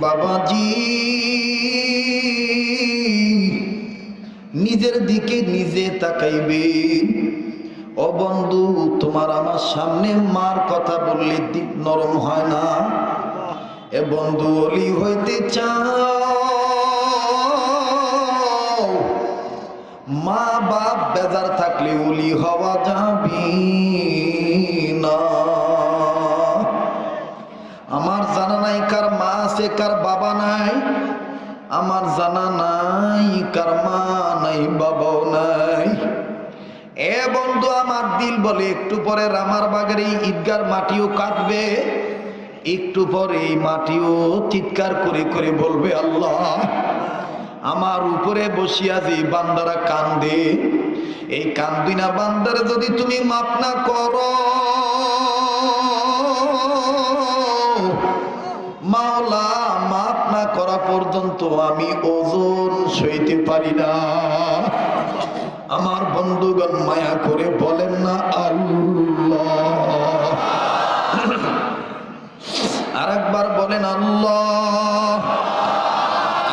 বাবাজি। নিজের দিকে নিজে তাকাইবে। ও বন্ধু, তোমার আমার সামনে মার কথা বললে দিক নরম হয় না। এ বন্ধু, অলি হইতে চাও। মা বাপ বেজার থাকলে অলি হওয়া যাবি না। নাই, কার মা আছে, কার বাবা নাই, আমার জানা নাই, কার মা নাই, বাবাও নাই। এ বন্ধু, আমার দিল বলে একটু পরে রামার বাগের এই ঈদগার মাটিও কাটবে একটু পরে এই মাটিও চিৎকার করে করে বলবে, আল্লাহ, আমার উপরে বসিয়া যে বান্দারা কান্দে, এই কান্দিনা বান্দারে যদি তুমি মাপ না করো মাওলা মাপ না করা পর্যন্ত আমি ওজন সইতে পারি না। আমার বন্ধুগণ মায়া করে বলেন না আল্লাহ। আর একবার বলেন আল্লাহ।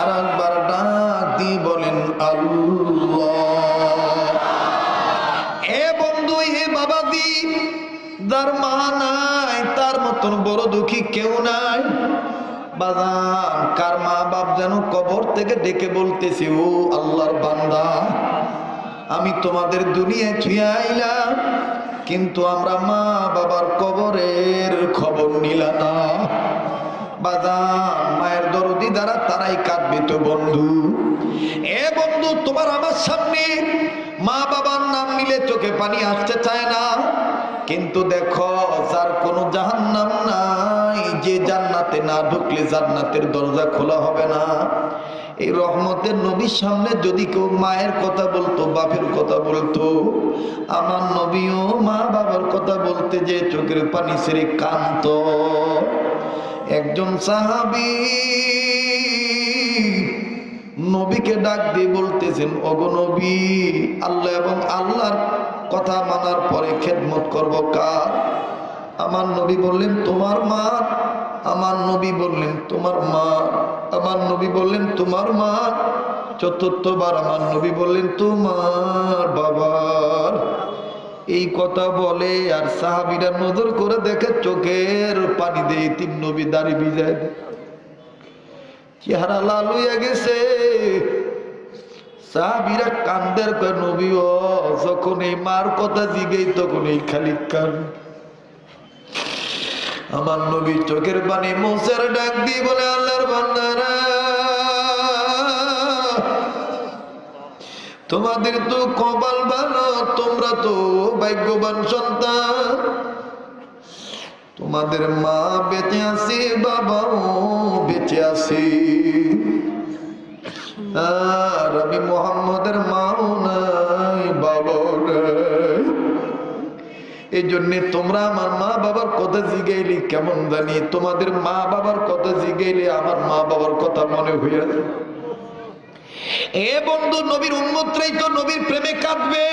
আর একবার ডাক দিয়ে বলেন আল্লাহ। এ বন্ধু, হে বাবাজি যার মা নাই, তার মতন বড় দুঃখী কেউ নাই। বাজান, কার মা বাপ যেন কবর থেকে ডেকে বলতেছি, ও আল্লাহর বান্দা, আমি তোমাদের দুনিয়ায় ছুঁয়ে কিন্তু আমরা মা বাবার কবরের খবর নিলাম না। বাদাম মায়ের দরদি দ্বারা তারাই কাঁদবে তো বন্ধু। এ বন্ধু, তোমার আমার সামনে মা বাবার নাম নিলে চোখে পানি আসতে চায় না। কিন্তু দেখো, যার কোনো জাহান্নাম নাই, যে জান্নাতে না ঢুকলে জান্নাতের দরজা খোলা হবে না। এই রহমতের নবীর সামনে যদি কেউ মায়ের কথা বলতো, বাপের কথা বলতো, আমার নবীও মা বাবার কথা বলতে যে চোখের পানি ছেড়ে কান্ত একজন সাহাবি নবীকে ডাক দিয়ে বলতেছেন, ওগো নবী, আল্লাহ এবং আল্লাহর কথা মানার পরে খেদমত করব কার? আমার নবী বললেন, তোমার মা। আমার নবী বললেন, তোমার মা। আমার নবী বললেন, তোমার মা। চতুর্থবার আমার নবী বললেন, তোমার বাবার। এই কথা বলে আর সাহাবিরা নজর করে দেখে চোখের পানি দিয়ে তিন নবী দাড়ি ভিজায় দেয়। চেহারা লাল হইয়া গেছে। সাহাবিরা কান্দের কয়, নবী ও, যখন এই মার কথা জিগেই তখন এই খালি কান। আমার নবী চোখের পানি মোসের ডাক দিয়ে বলে, আল্লাহর বান্দারা, তোমাদের তো কপাল ভালো, তোমরা তো ভাগ্যবান সন্তান। তোমাদের মা বেঁচে আছে, বাবাও বেঁচে আছে। আমি মোহাম্মদের মাও নাই, বাবাও এই জন্যে তোমরা আমার মা বাবার কথা জিগাইলে কেমন জানি? তোমাদের মা বাবার কথা জিগাইলে আমার মা বাবার কথা মনে হইয়া এ বন্ধু, নবীর উন্মতরাই তো নবীর প্রেমে কাঁদবে।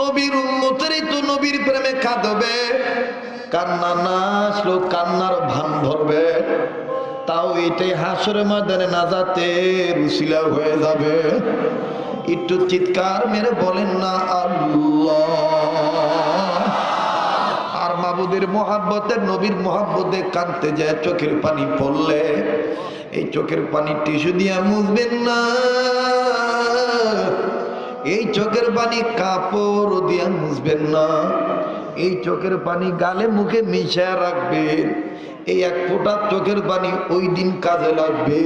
নবীর উন্মতেরই তো নবীর প্রেমে কাঁদবে। কান্না না আসলো, কান্নার ভান ধরবে। তাও এটাই হাসরের ময়দানে না যাতে রুশিলা হয়ে যাবে। একটু চিৎকার মেরে বলেন না আল্লাহ। আর মাবুদের মোহাব্বতের নবীর মোহাব্বতে কানতে যায়, চোখের পানি পড়লে। এই চোখের পানি টিস্যু দিয়া মুছবেন না। এই চোখের পানি কাপড় দিয়া মুছবেন না। এই চোখের পানি গালে মুখে মিশায় রাখবেন এই এক ফোঁটা চোখের পানি ওই দিন কাজে লাগবে।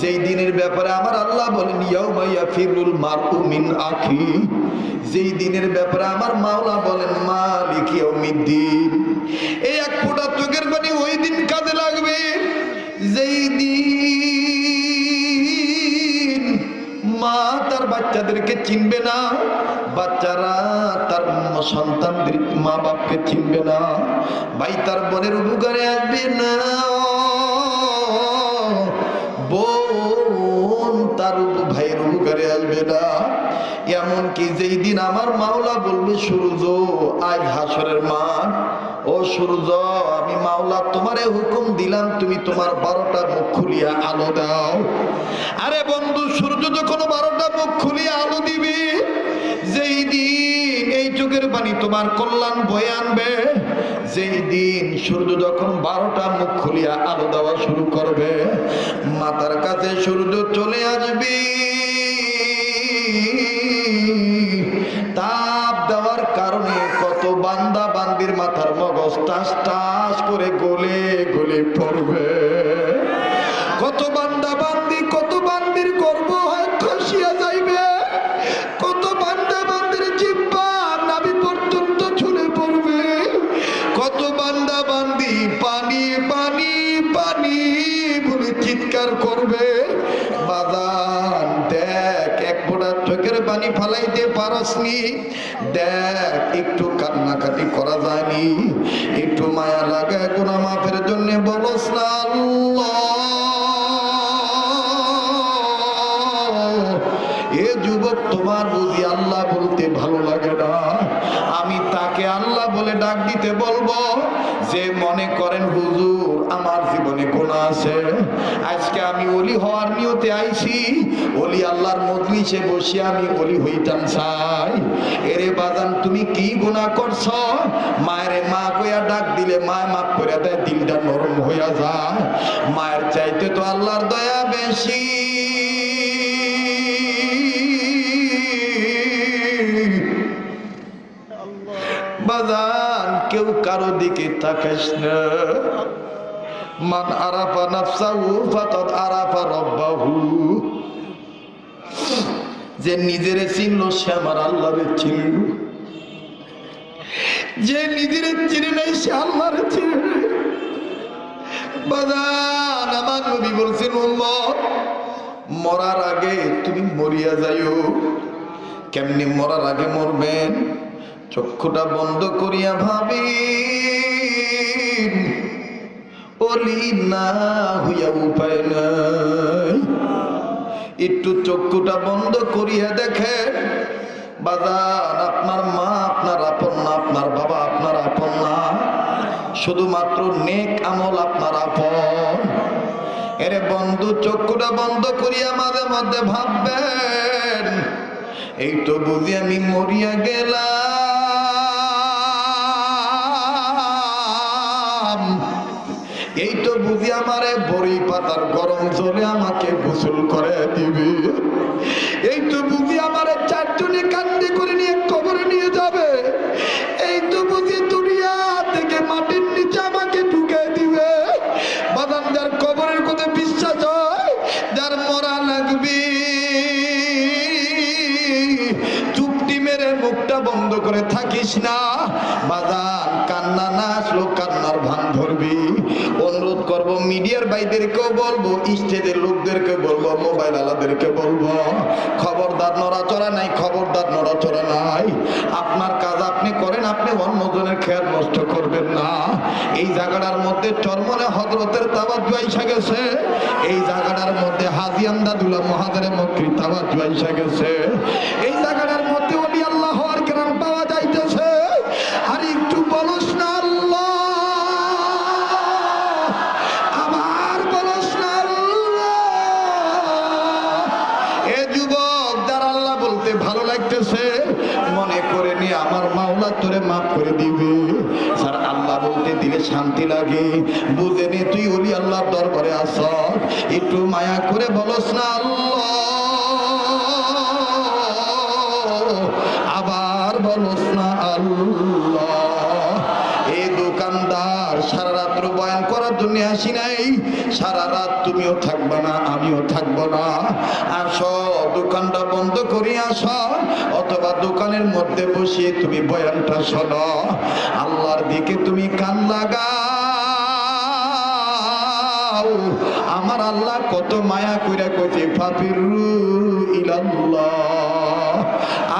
যেই দিনের ব্যাপারে আমার আল্লাহ বলেন ইয়াউমাইয়া ফিরুল মারু মিন আখি। যেই দিনের ব্যাপারে আমার মাওলা বলেন, মালিক ইয়াউমিদ্দিন। এই এক ফোঁটা চোখের পানি ওই দিন কাজে লাগবে। যেই দিন মা তার বাচ্চাদেরকে চিনবে না সন্তানদের মা বাপকে চিনবে না। ভাই, তার বোনের উপকারে আসবে না। বোন, তার ভাইয়ের উপকারে আসবে না। এমনকি যেই দিন আমার মাওলা বলবে, সূর্য, আজ হাসরের মাঠ। ও সূর্য, আমি মাওলা তোমারে হুকুম দিলাম, তুমি তোমার বারোটা মুখ খুলিয়া আলো দাও। আরে বন্ধু, সূর্য যখন বারোটা মুখ খুলিয়া আলো দিবে যেই দিন এই বাণী তোমার কল্যাণ বয়ে আনবে। যেই দিন সূর্য যখন বারোটা মুখ খুলিয়া আলো দেওয়া শুরু করবে, মাতার কাছে সূর্য চলে আসবি। তাপ দেওয়ার কারণে কত বান্দা বান্দির মাথার মগজ টাস টাস করে গলে। যায়নি একটু মায়া লাগে কোন মাফের জন্য বলস না এ যুবক তোমার বুঝি আল্লাহ বলতে ভালো লাগে না। আমি বলে ডাক দিতে বলব। যে মনে করেন, হুজুর, আমার জীবনে গুণা আছে। আজকে আমি অলি হওয়ার নিয়তে আইছি। অলি আল্লাহর মজলিসে বসে আমি অলি হইতাম চাই। এরে বাজান, তুমি কি গুণা করছ? মায়ের মা কইয়া ডাক দিলে মা মাফ করে দেয়, দিলটা নরম হইয়া যায়। মায়ের চাইতে তো আল্লাহর দয়া বেশি। কেউ কারও দিকে তাকাস না। মান আরাফা নাফসাহু ফাকাদ আরাফা যে নিজেরে চিনল, সে আমার আল্লাহরে চিনল। যে নিজেরে চিনে নাই, সে আল্লাহরে চিনে বাজান, আমার নবী বলছেন, উম্মত, মরার আগে তুমি মরিয়া যাইও। কেমনি মরার আগে মরবেন? চক্ষুটা বন্ধ করিয়া ভাবি অলি না হইয়া উপায় নাই। একটু চক্ষুটা বন্ধ করিয়া দেখেন, বাজান আপনার মা, আপনার আপন না, আপনার বাবা, আপনার আপন না, শুধুমাত্র নেক আমল আপনার আপন। এরে বন্ধু, চক্ষুটা বন্ধ করিয়া মাঝে মধ্যে ভাববেন, এই তো বুঝি আমি মরিয়া গেলাম। বুঝি আমারে বড়ি পাতার গরম জলে আমাকে গোসল করে দিবে? এই তো বুঝি আমারে চারজনে কান্দি আলাদেরকে বলব, খবরদার নড়াচড়া নাই, খবরদার নড়াচড়া নাই। আপনার কাজ আপনি করেন, আপনি অন্যজনের খেয়াল নষ্ট করবেন না। এই জায়গাটার মধ্যে চরমনে হজরতের তাবাজ্জু আইসা গেছে। এই জায়গাটার মধ্যে হাজিয়ান্দা দুলা মহাদের মক্রি তাবাজ্জু আইসা গেছে। এই জায়গাটার মধ্যে সারা রাত্র বয়ান করার জন্য আসি নাই। সারা রাত তুমিও থাকবে না, আমিও থাকব না। আসো দোকানটা বন্ধ করি আসো, অথবা দোকানের মধ্যে বসিয়ে তুমি বয়ানটা শোনো। আল্লাহর দিকে তুমি কান লাগাও। আমার আল্লাহ কত মায়া কইরা কইছে, ফাফিরু ইলাল্লাহ।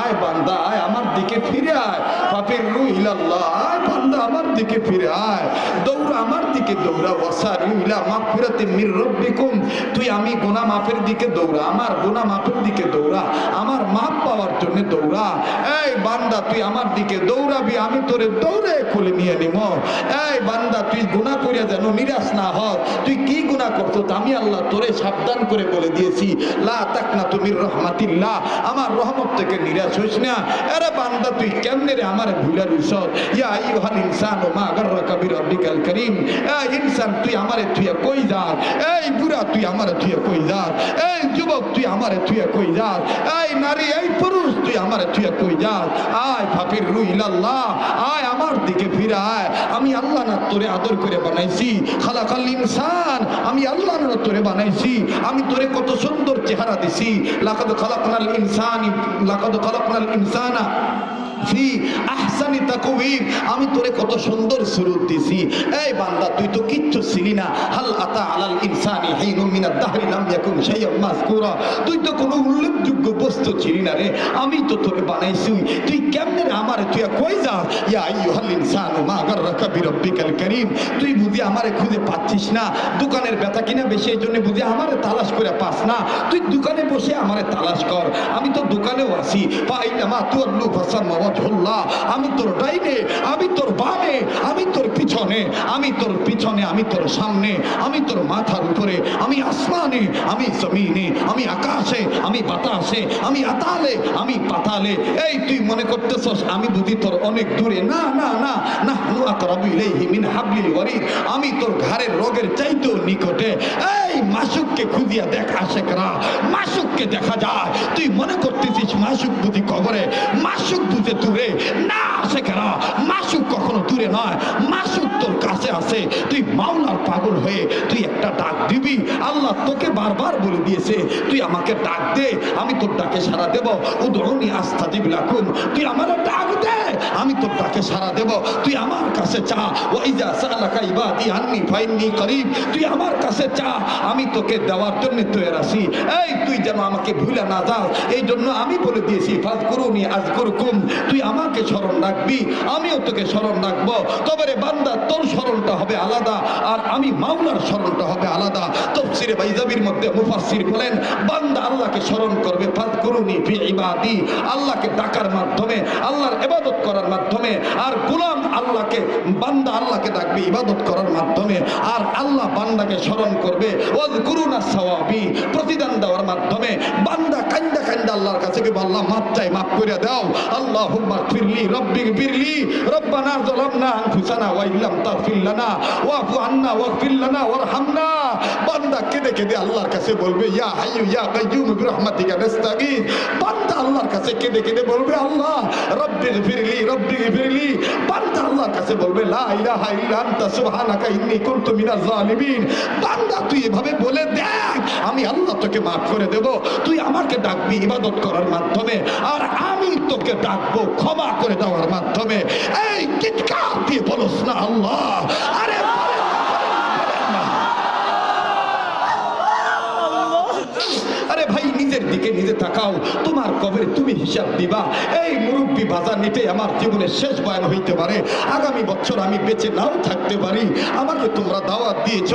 আয় বান্দা, আয় আমার দিকে ফিরে আয়। পাপের রু ইলাল্লাহ। বান্দা আমার দিকে ফিরে আয়। দৌড়া আমার দিকে দৌড়া, ওয়াসার ইলা মাগফিরাতি মির রাব্বিকুম। তুই আমি গুনাহ মাফের দিকে দৌড়া, আমার গুনাহ মাফের দিকে দৌড়া, আমার মাপ পাওয়ার জন্য দৌড়া। এই বান্দা, তুই আমার দিকে দৌড়াবি, আমি তোরে দৌড়ে খুলে নিয়ে নিব এই বান্দা, তুই গুণা করিয়া যেন নিরাশ না হ তুই কি গুণা করতো আমি আল্লাহ তোরে সাবধান করে বলে দিয়েছি, লা তাকনা তুমি রহমাতিল্লাহ। আমার রহমত থেকে নিরাশ হইস না। আরে বান্দা, তুই কেমনে রে আমার ভুলা দিস ইয়া আইয়ুহাল ইনসান মা গাররাকা বিরাব্বিকাল কারীম। এই ইনসান, তুই আমারে তুই কই যাস? এই বুড়া, তুই আমারে তুই কই যাস? এই যুবক, তুই আমারে তুই কই যাস? এই নারী, এই পুরুষ, তুই আমারে তুই কই যাস? আয় ফাকির রুইলাল্লাহ আয় আমার দিকে ফিরে আয়। আমি আল্লাহ না তোরে আদর করে বানাইছি। খালাকাল ইনসান, আমি আল্লাহ না তোরে বানাইছি। আমি তোরে কত সুন্দর চেহারা দিছি। লাকাদ খালাকনাল ইনসানি, লাকাদ খালাকনাল ইনসানা। ফি আহসানি তাকওয়িম। আমি তোরে কত সুন্দর সুরত দিছি। এই বান্দা, তুই তো কিচ্ছু ছিলি না। হাল আতা আলাল ইনসানি হাইনুম মিনাদ দাহরি লাম ইয়াকুন শাইয়্যাম মাযকুরা। তুই তো কোনো উল্লেখযোগ্য বস্তু ছিলি না রে। আমি তো তোরে বানাইছি। তুই কেমনে আমারে তুই কই যাস? ইয়া আইয়ুহাল ইনসানু মা গাররাকা বিরাব্বিকাল কারীম। তুই বুঝি আমারে খুঁজে পাচ্ছিস না? দোকানের ব্যথা কিনা বেশি, এই জন্য বুঝি আমারে তালাশ করে পাস না। তুই দোকানে বসে আমারে তালাশ কর। আমি তো দোকানেও আছি। পাই মা তোর লু আমি তোর ডাইনে, আমি তোর বামে, আমি তোর পিছনে, আমি তোর পিছনে, আমি তোর সামনে, আমি তোর মাথার উপরে, আমি আসমানে, আমি জমিনে, আমি আকাশে, আমি বাতাসে, আমি আতালে, আমি পাতালে। এই তুই মনে করতেছস আমি বুঝি তোর অনেক দূরে? না না না। না আমি তোর ঘাড়ের রোগের চাইতেও নিকটে। এই মাসুককে খুঁজিয়া দেখ আশেকরা। মাসুককে দেখা যায়। তুই মনে করতেছিস মাসুক বুঝি কবরে? মাসুক বুঝে দূরে। না আশেকরা মাসুক কখনো দূরে নয়। মাসুক তোর কাছে আছে। তুই মাওলার পাগল হয়ে তুই একটা ডাক দিবি। আল্লাহ তোকে বারবার বলে দিয়েছে, তুই আমাকে ডাক দে, আমি তোর ডাকে সারা দেব। উদরণী আস্থা দিবিলাকুম তুই আমার ডাক দে, আমি তোর ডাকে সারা দেব। তুই আমার কাছে চা। ওয়াইজা সালাকা ইবাদি আন্নি ফাইন্নি করিব। তুই আমার কাছে চা, আমি তোকে দেওয়ার জন্য তৈরি আছি। এই, তুই যেন আমাকে ভুলে না যাস। এই জন্য আমি বলে দিয়েছি ফাজ করুনি আজ করুকুম তুই আমাকে স্মরণ রাখবি, আমিও তোকে স্মরণ রাখব। তবে রে বান্দা, তোর স্মরণটা হবে আলাদা, আর আমি মাওলার স্মরণটা হবে আলাদা। তফসিরে বাইজাবির মধ্যে মুফাসসির বলেন, বান্দা আল্লাহকে স্মরণ করবে করুনি ফি ইবাদি। আল্লাহকে ডাকার মাধ্যমে, আল্লাহর ইবাদত করার মাধ্যমে, আর গোলাম আল্লাহকে, বান্দা আল্লাহকে ডাকবে ইবাদত করার মাধ্যমে, আর আল্লাহ বান্দাকে স্মরণ করবে। ওয়াজ করুনা সাওয়াবি, প্রতিদান দেওয়ার মাধ্যমে বান্দা কান্দা কান্দা আল্লাহর কাছে আল্লাহ মাপ বলবে, ইয়া আল্লাহর কাছে কেঁদে কেঁদে বলবে, আল্লাহ রব্বিক ফিরলি রব্বিক ফিরলি বান্দা আল্লাহর কাছে বলবে, লা ইলাহা ইল্লা আনতা, সুবহানাকা ইন্নী কুনতু মিনাজ জালিমিন। বান্দা, তুই এভাবে বলে দেখ, আমি আল্লাহ তোকে মাফ করে দেব। তুই আমাকে ডাকবি ইবাদত করার মাধ্যমে, আর আমি তোকে ডাকবো ক্ষমা করে দেওয়ার মাধ্যমে। এই চিৎকার দিয়ে বলস না আল্লাহ। আরে বলেন না, বলেন না। আরে ভাই নিজের দিকে নিজে তাকাও তোমার কবরে তুমি হিসাব দিবা। এই মুরব্বী বাজার নিতে আমার জীবনের শেষ বয়ান হইতে পারে। আগামী বছর আমি বেঁচে নাও থাকতে পারি। আমাকে তোমরা দাওয়াত দিয়েছ।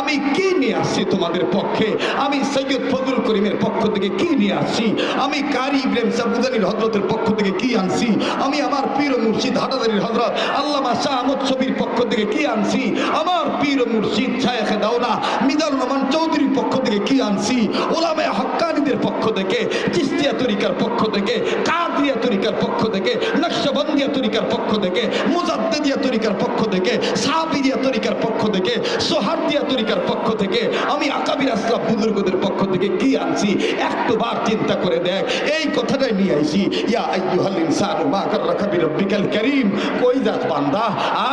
আমি কি নিয়ে আসছি তোমাদের পক্ষে? আমি সৈয়দ ফজল করিমের পক্ষ থেকে কি নিয়ে আসছি? আমি কারি ইব্রাহিম সাবুদানির হজরতের পক্ষ থেকে কি আনছি? আমি আমার পীর মুর্শিদ হাটাদারির হজরত আল্লামা শাহ আহমদ ছবির পক্ষ থেকে কি আনছি? আমার পীর মুর্শিদ শায়েখে দাওলা মিজানুর রহমান চৌধুরীর পক্ষ থেকে কি আনছি? ওলামে হক্কানিদের পক্ষ থেকে, চিস্তিয়া তরিকার পক্ষ থেকে, কাদিয়া তরিকার পক্ষ থেকে নকশবন্দিয়া তরিকার পক্ষ থেকে, মুজাদ্দিদিয়া তরিকার পক্ষ থেকে সাহাবিরিয়া তরিকার পক্ষ থেকে, সোহার্দিয়া তরিকার পক্ষ থেকে, আমি আকাবির আসলাম বুজুর্গদের পক্ষ থেকে কি আনছি? একটু বার চিন্তা করে দেখ। এই কথাটাই নিয়ে আইছি, ইয়া আইয়ুহাল ইনসানু মা গাররাকা বিরাব্বিকাল কারীম। কই যাস বান্দা?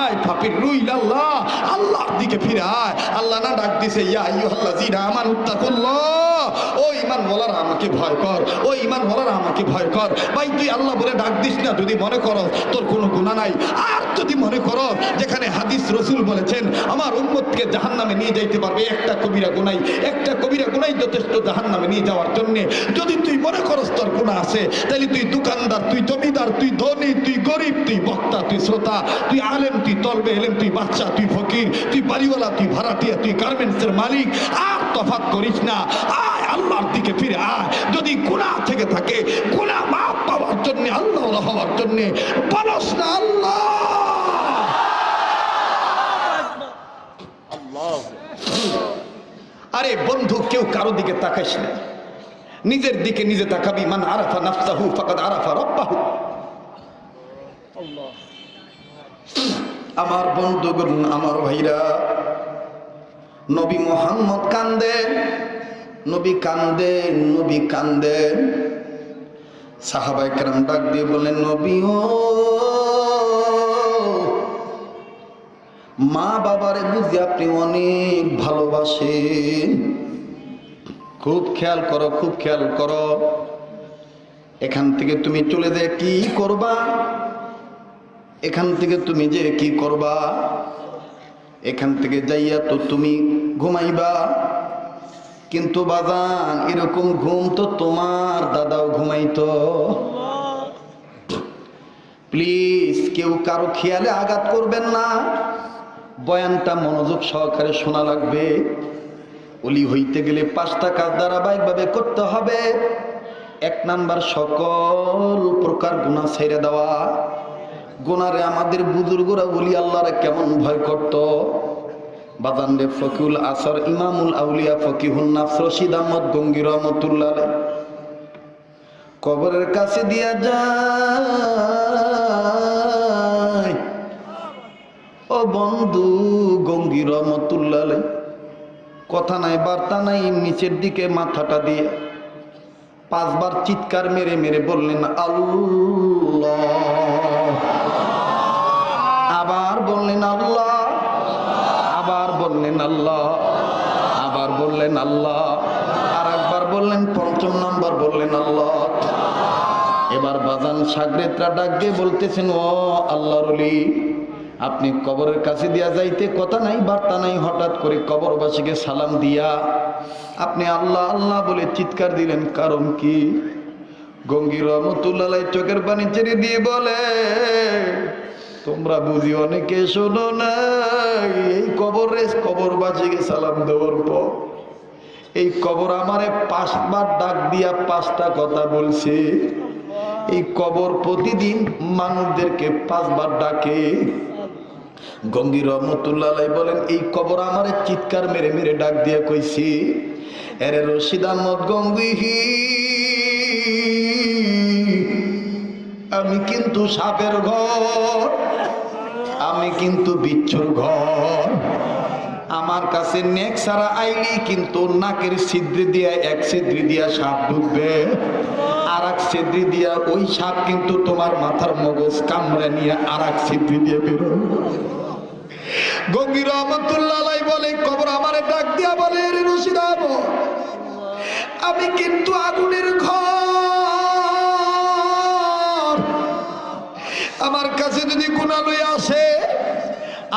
আয় ফাপির রুইলাল্লাহ আল্লাহর দিকে ফিরে আয়। আল্লাহ না ডাক দিছে, ইয়া আইয়ুহাল্লাযিনা আমানুত্তাকুল্লাহ ও ইমান বলার আমাকে ভয় কর। ও ইমান বলার আমাকে ভয় কর। ভাই, তুই আল্লাহ বলে ডাক দিস না, যদি মনে করো তোর কোনো গুণা নাই। আর যদি মনে করো যেখানে হাদিস রসুল বলেছেন, আমার উম্মতকে জাহান নামে নিয়ে যাইতে পারবে একটা কবিরা গুনাই। একটা কবিরা গুনাই যথেষ্ট জাহান নামে নিয়ে যাওয়ার জন্য। যদি তুই মনে করস তোর গুণা আছে তাহলে তুই দোকানদার, তুই জমিদার, তুই ধনী, তুই গরিব, তুই বক্তা, তুই শ্রোতা, তুই আলেম, তুই তলবে এলেম, তুই বাচ্চা তুই ফকির, তুই বাড়িওয়ালা, তুই ভাড়াটিয়া, তুই গার্মেন্টসের মালিক। আর তফাৎ করিস না। আয় আল্লাহর দিকে ফিরে আয়। যদি গুনাহ থেকে থাকে গুনাহ মাফ পাওয়ার জন্য আল্লাহ হওয়ার জন্য বলস না আল্লাহ। আরে বন্ধু কেউ কারও দিকে তাকাইস না। নিজের দিকে নিজে তাকাবি। মান আরাফা নাফসাহু ফাকাদ আরাফা রব্বাহু। আমার বন্ধুগণ আমার ভাইরা নবী মোহাম্মদ কান্দেন নবী কান্দেন নবী কান্দেন সাহাবাই কেরাম ডাক দিয়ে বলেন নবী ও মা বাবারে বুঝি আপনি অনেক ভালোবাসেন। খুব খেয়াল করো, খুব খেয়াল করো। এখান থেকে তুমি চলে যায় কি করবা? এখান থেকে তুমি যে কি করবা? এখান থেকে যাইয়া তো তুমি ঘুমাইবা। কিন্তু বাজান, এরকম ঘুম তো তোমার দাদাও ঘুমাইতো। প্লিজ কেউ কারও খেয়ালে আঘাত করবেন না। বয়ানটা মনোযোগ সহকারে শোনা লাগবে। অলি হইতে গেলে পাঁচটা কাজ ধারাবাহিকভাবে করতে হবে। এক নাম্বার, সকল প্রকার গুণা ছেড়ে দেওয়া। গুনারে আমাদের বুজুর্গরা বলি আল্লাহরে কেমন ভয় করত? বাজানরে ফকিউল আসর, ইমামুল আউলিয়া ফকিহুল নাফস, রশিদ আহমদ গঙ্গি রহমতুল্লাহ কবরের কাছে দিয়া যায়। ও বন্ধু গঙ্গি রহমতুল্লাহ কথা নাই, বার্তা নাই, নিচের দিকে মাথাটা দিয়ে পাঁচবার চিৎকার মেরে মেরে বললেন, আল্লাহ। আবার বললেন, আল্লাহ। আল্লাহ। আর একবার বললেন, পঞ্চম নম্বর বললেন, আল্লাহ। এবার বাজান সাগরেতরা ডাক দিয়ে বলতেছেন, ও আল্লাহরলি আপনি কবরের কাছে দিয়া যাইতে কথা নাই, বার্তা নাই, হঠাৎ করে কবরবাসীকে সালাম দিয়া আপনি আল্লাহ আল্লাহ বলে চিৎকার দিলেন। কারণ কি? গঙ্গি রহমতুল্লাহ চোখের পানি ছেড়ে দিয়ে বলে, তোমরা বুঝি অনেকে শোনো না এই কবর কবরে কবরবাসীকে সালাম দেওয়ার পর এই কবর আমারে পাঁচবার ডাক দিয়া পাঁচটা কথা বলছে। এই কবর প্রতিদিন মানুষদেরকে পাঁচবার ডাকে। গঙ্গি রহমতুল্লাহ বলেন, এই কবর আমারে চিৎকার মেরে মেরে ডাক দিয়া কইছি, এরে রশিদ আহমদ গঙ্গি আমি কিন্তু সাপের ঘর, আমি কিন্তু বিচ্ছুর ঘর। আমার কাছে নেক সারা আইলি কিন্তু নাকের ছিদ্রি দিয়া, এক ছিদ্রি দিয়া সাপ ঢুকবে আর এক ছিদ্রি দিয়া, ওই সাপ কিন্তু তোমার মাথার মগজ কামড়ে নিয়ে আর এক ছিদ্রি দিয়ে বেরোবে গঙ্গি রহমতুল্লাহ বলে, কবর আমারে ডাক দিয়া বলে, রে রশিদ আমি কিন্তু আগুনের ঘর। আমার কাছে যদি গুণা লইয়া আসে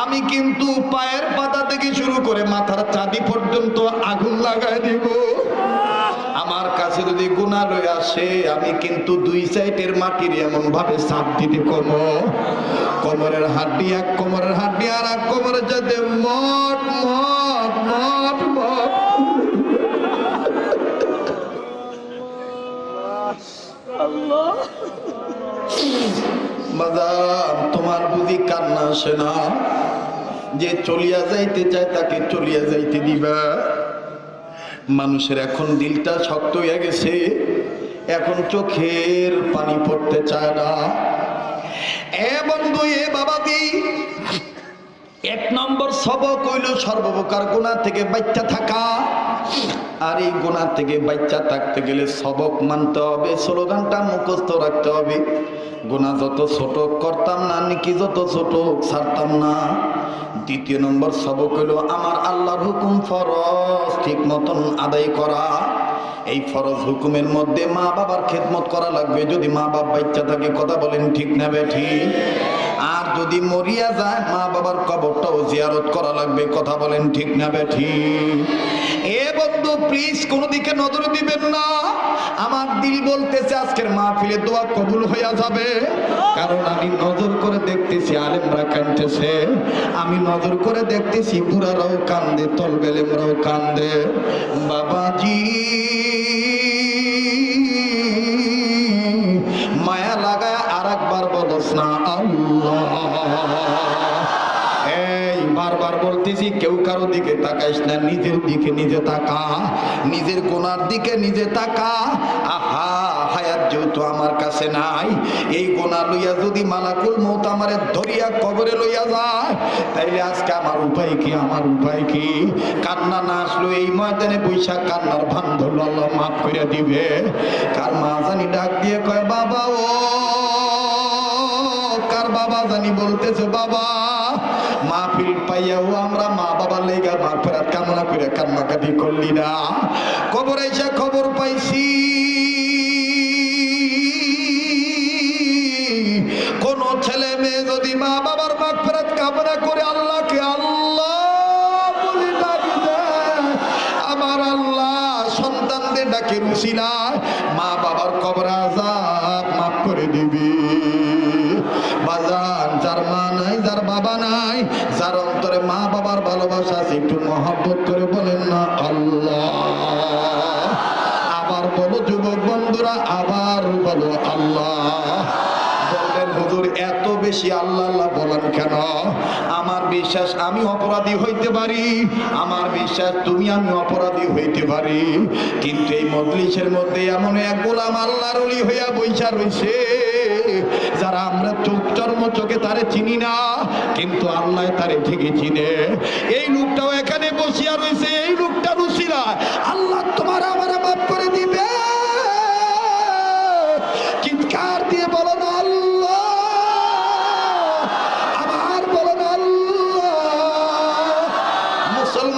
আমি কিন্তু পায়ের পাতা থেকে শুরু করে মাথার চাঁদি পর্যন্ত আগুন লাগাই দিব। আমার কাছে যদি গুণা আসে, আমি কিন্তু দুই সাইডের মাটির এমন ভাবে সাপ দিতে কম। কোমরের হাড্ডি এক, কোমরের হাড্ডি আর এক কোমরের যাতে মট মট মট মট। তোমার বুঝি কান্না আসে না? যে চলিয়া যাইতে চায় তাকে চলিয়া যাইতে দিবা। মানুষের এখন দিলটা শক্ত হয়ে গেছে, এখন চোখের পানি পড়তে চায় না। এ বন্ধু, এ বাবাদি এক নম্বর সবক হইল সর্বপ্রকার গুণা থেকে বাচ্চা থাকা। আর এই গুণা থেকে বাচ্চা থাকতে গেলে সবক মানতে হবে, স্লোগানটা মুখস্থ রাখতে হবে। গুণা যত ছোট করতাম না, নাকি যত ছোট ছাড়তাম না। দ্বিতীয় নম্বর সবক হইল আমার আল্লাহর হুকুম ফরজ, ঠিক মতন আদায় করা। এই ফরজ হুকুমের মধ্যে মা বাবার খেদমত করা লাগবে। যদি মা বাপ ইচ্ছা থাকে, কথা বলেন ঠিক না বেঠি? আর যদি মরিয়া যায়, মা বাবার কবরটাও জিয়ারত করা লাগবে, কথা বলেন ঠিক না বেঠি? প্লিজ কোনো দিকে নজর দিবেন না। আমার দিল বলতেছে, আজকের কবুল যাবে। কারণ আমি নজর করে দেখতেছি, আলেমরা কান্দে আমি নজর করে দেখতেছি কান্দে কান্দে। বাবাজি, মায়া লাগায় আর একবার বলস না আল্লাহ। বলতেছি, কেউ কারও দিকে তাকাইস না, নিজের দিকে নিজে তাকা। নিজের কোনার দিকে নিজে তাকা। আহা, হায়াত যেহেতু আমার কাছে নাই, এই গোনা লইয়া যদি মালাকুল মৌত আমারে ধরিয়া কবরে লইয়া যায়, তাইলে আজকে আমার উপায় কি, আমার উপায় কি? কান্না না আসলো এই ময়দানে বৈশাখ কান্নার ভান ধরলো, আল্লাহ মাফ করে দিবে। কার মা জানি ডাক দিয়ে কয়, বাবা ও, কার বাবা জানি বলতেছে, বাবা, মাহফিল পাইয়াও আমরা মা বাবার লেগা মা ফেরাত কামনা করে কান্নাকাটি করলি না। খবর এসে খবর পাইছি, কোন ছেলে মেয়ে যদি মা বাবার মাগ ফেরাত কামনা করে আল্লাহকে আল্লাহ বলে আমার আল্লাহ সন্তানদের ডাকে রুসিলায় বেশি আল্লাহ আল্লাহ বলেন কেন? আমার বিশ্বাস আমি অপরাধী হইতে পারি, আমার বিশ্বাস তুমি আমি অপরাধী হইতে পারি। কিন্তু এই মজলিসের মধ্যে এমন এক গোলাম আল্লাহর অলি হইয়া বৈশা রইছে, যারা আমরা চোখ চর্ম চোখে তারে চিনি না, কিন্তু আল্লাহ তারে ঠিকই চিনে। এই লোকটাও এখানে বসিয়া রয়েছে এই লোকটা রুসিলা। আল্লাহ তোমার আমার মাফ করে দিবে। চিৎকার দিয়ে বলো না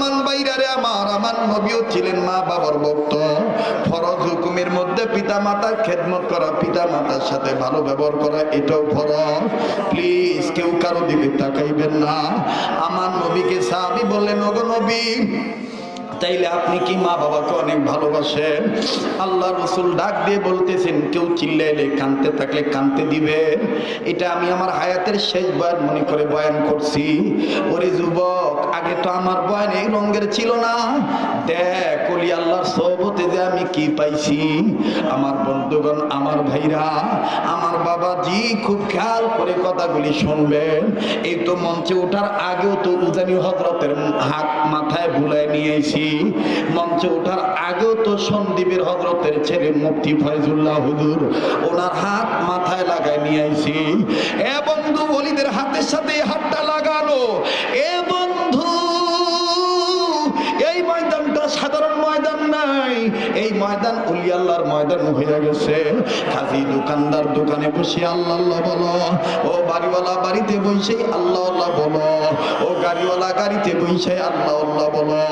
মুসলমান বাইরারে আমার আমার নবীও ছিলেন মা বাবার ভক্ত। ফরজ হুকুমের মধ্যে পিতা মাতার খেদমত করা পিতা মাতার সাথে ভালো ব্যবহার করা, এটাও ফরজ। প্লিজ কেউ কারও দিকে তাকাইবেন না। আমার নবীকে সাহাবি বললেন, ওগো নবী তাইলে আপনি কি মা বাবাকে অনেক ভালোবাসেন? আল্লাহ রসুল ডাক দিয়ে বলতেছেন, কেউ চিল্লাইলে কানতে থাকলে কানতে দিবেন এটা আমি আমার হায়াতের শেষবার মনে করে বয়ান করছি। ওরে যুবক, আগে তো আমার বয়ান এই রঙের ছিল না। দেখ কলি আল্লাহর সহবতে যে আমি কি পাইছি। আমার বন্ধুগণ, আমার ভাইরা, আমার বাবাজি খুব খেয়াল করে কথাগুলি শুনবেন। এই তো মঞ্চে ওঠার আগেও তো উজানি হজরতের হাত মাথায় ভুলায় নিয়েছি মঞ্চে ওঠার আগেও তো সন্দীপের হজরতের ছেলে মুক্তি ফয়জুল্লাহ হুজুর, ওনার হাত মাথায় লাগায় নিয়ে আইছি। এ বন্ধু বলিদের হাতের সাথে হাতটা লাগানো এ বন্ধু নাই। এই ময়দান আল্লাহর ময়দান হয়ে গেছে। কাজী দোকানদার দোকানে বসে আল্লাহ আল্লাহ বলো, ও বাড়িওয়ালা বাড়িতে বসে আল্লাহ আল্লাহ বলো, ও গাড়িওয়ালা গাড়িতে বসে আল্লাহ আল্লাহ বলো,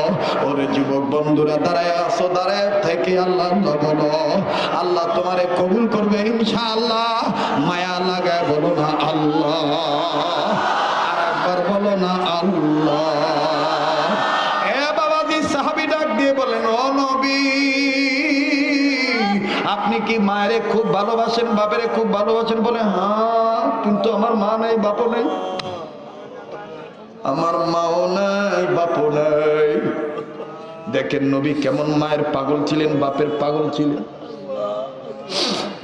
ওরে যুবক বন্ধুরা দাঁড়ায় আসো দাঁড়ায় থেকে আল্লাহ আল্লাহ বলো, আল্লাহ তোমারে কবুল করবে ইনশাআল্লাহ। মায়া লাগায় বলো না আল্লাহ, আর একবার বলো না আল্লাহ। আপনি কি মায়েরে খুব ভালোবাসেন, বাপেরে খুব ভালোবাসেন বলে? হ্যাঁ কিন্তু আমার মা নাই, বাপও নাই। আমার মাও নাই, বাপও নাই। দেখেন নবী কেমন মায়ের পাগল ছিলেন, বাপের পাগল ছিলেন।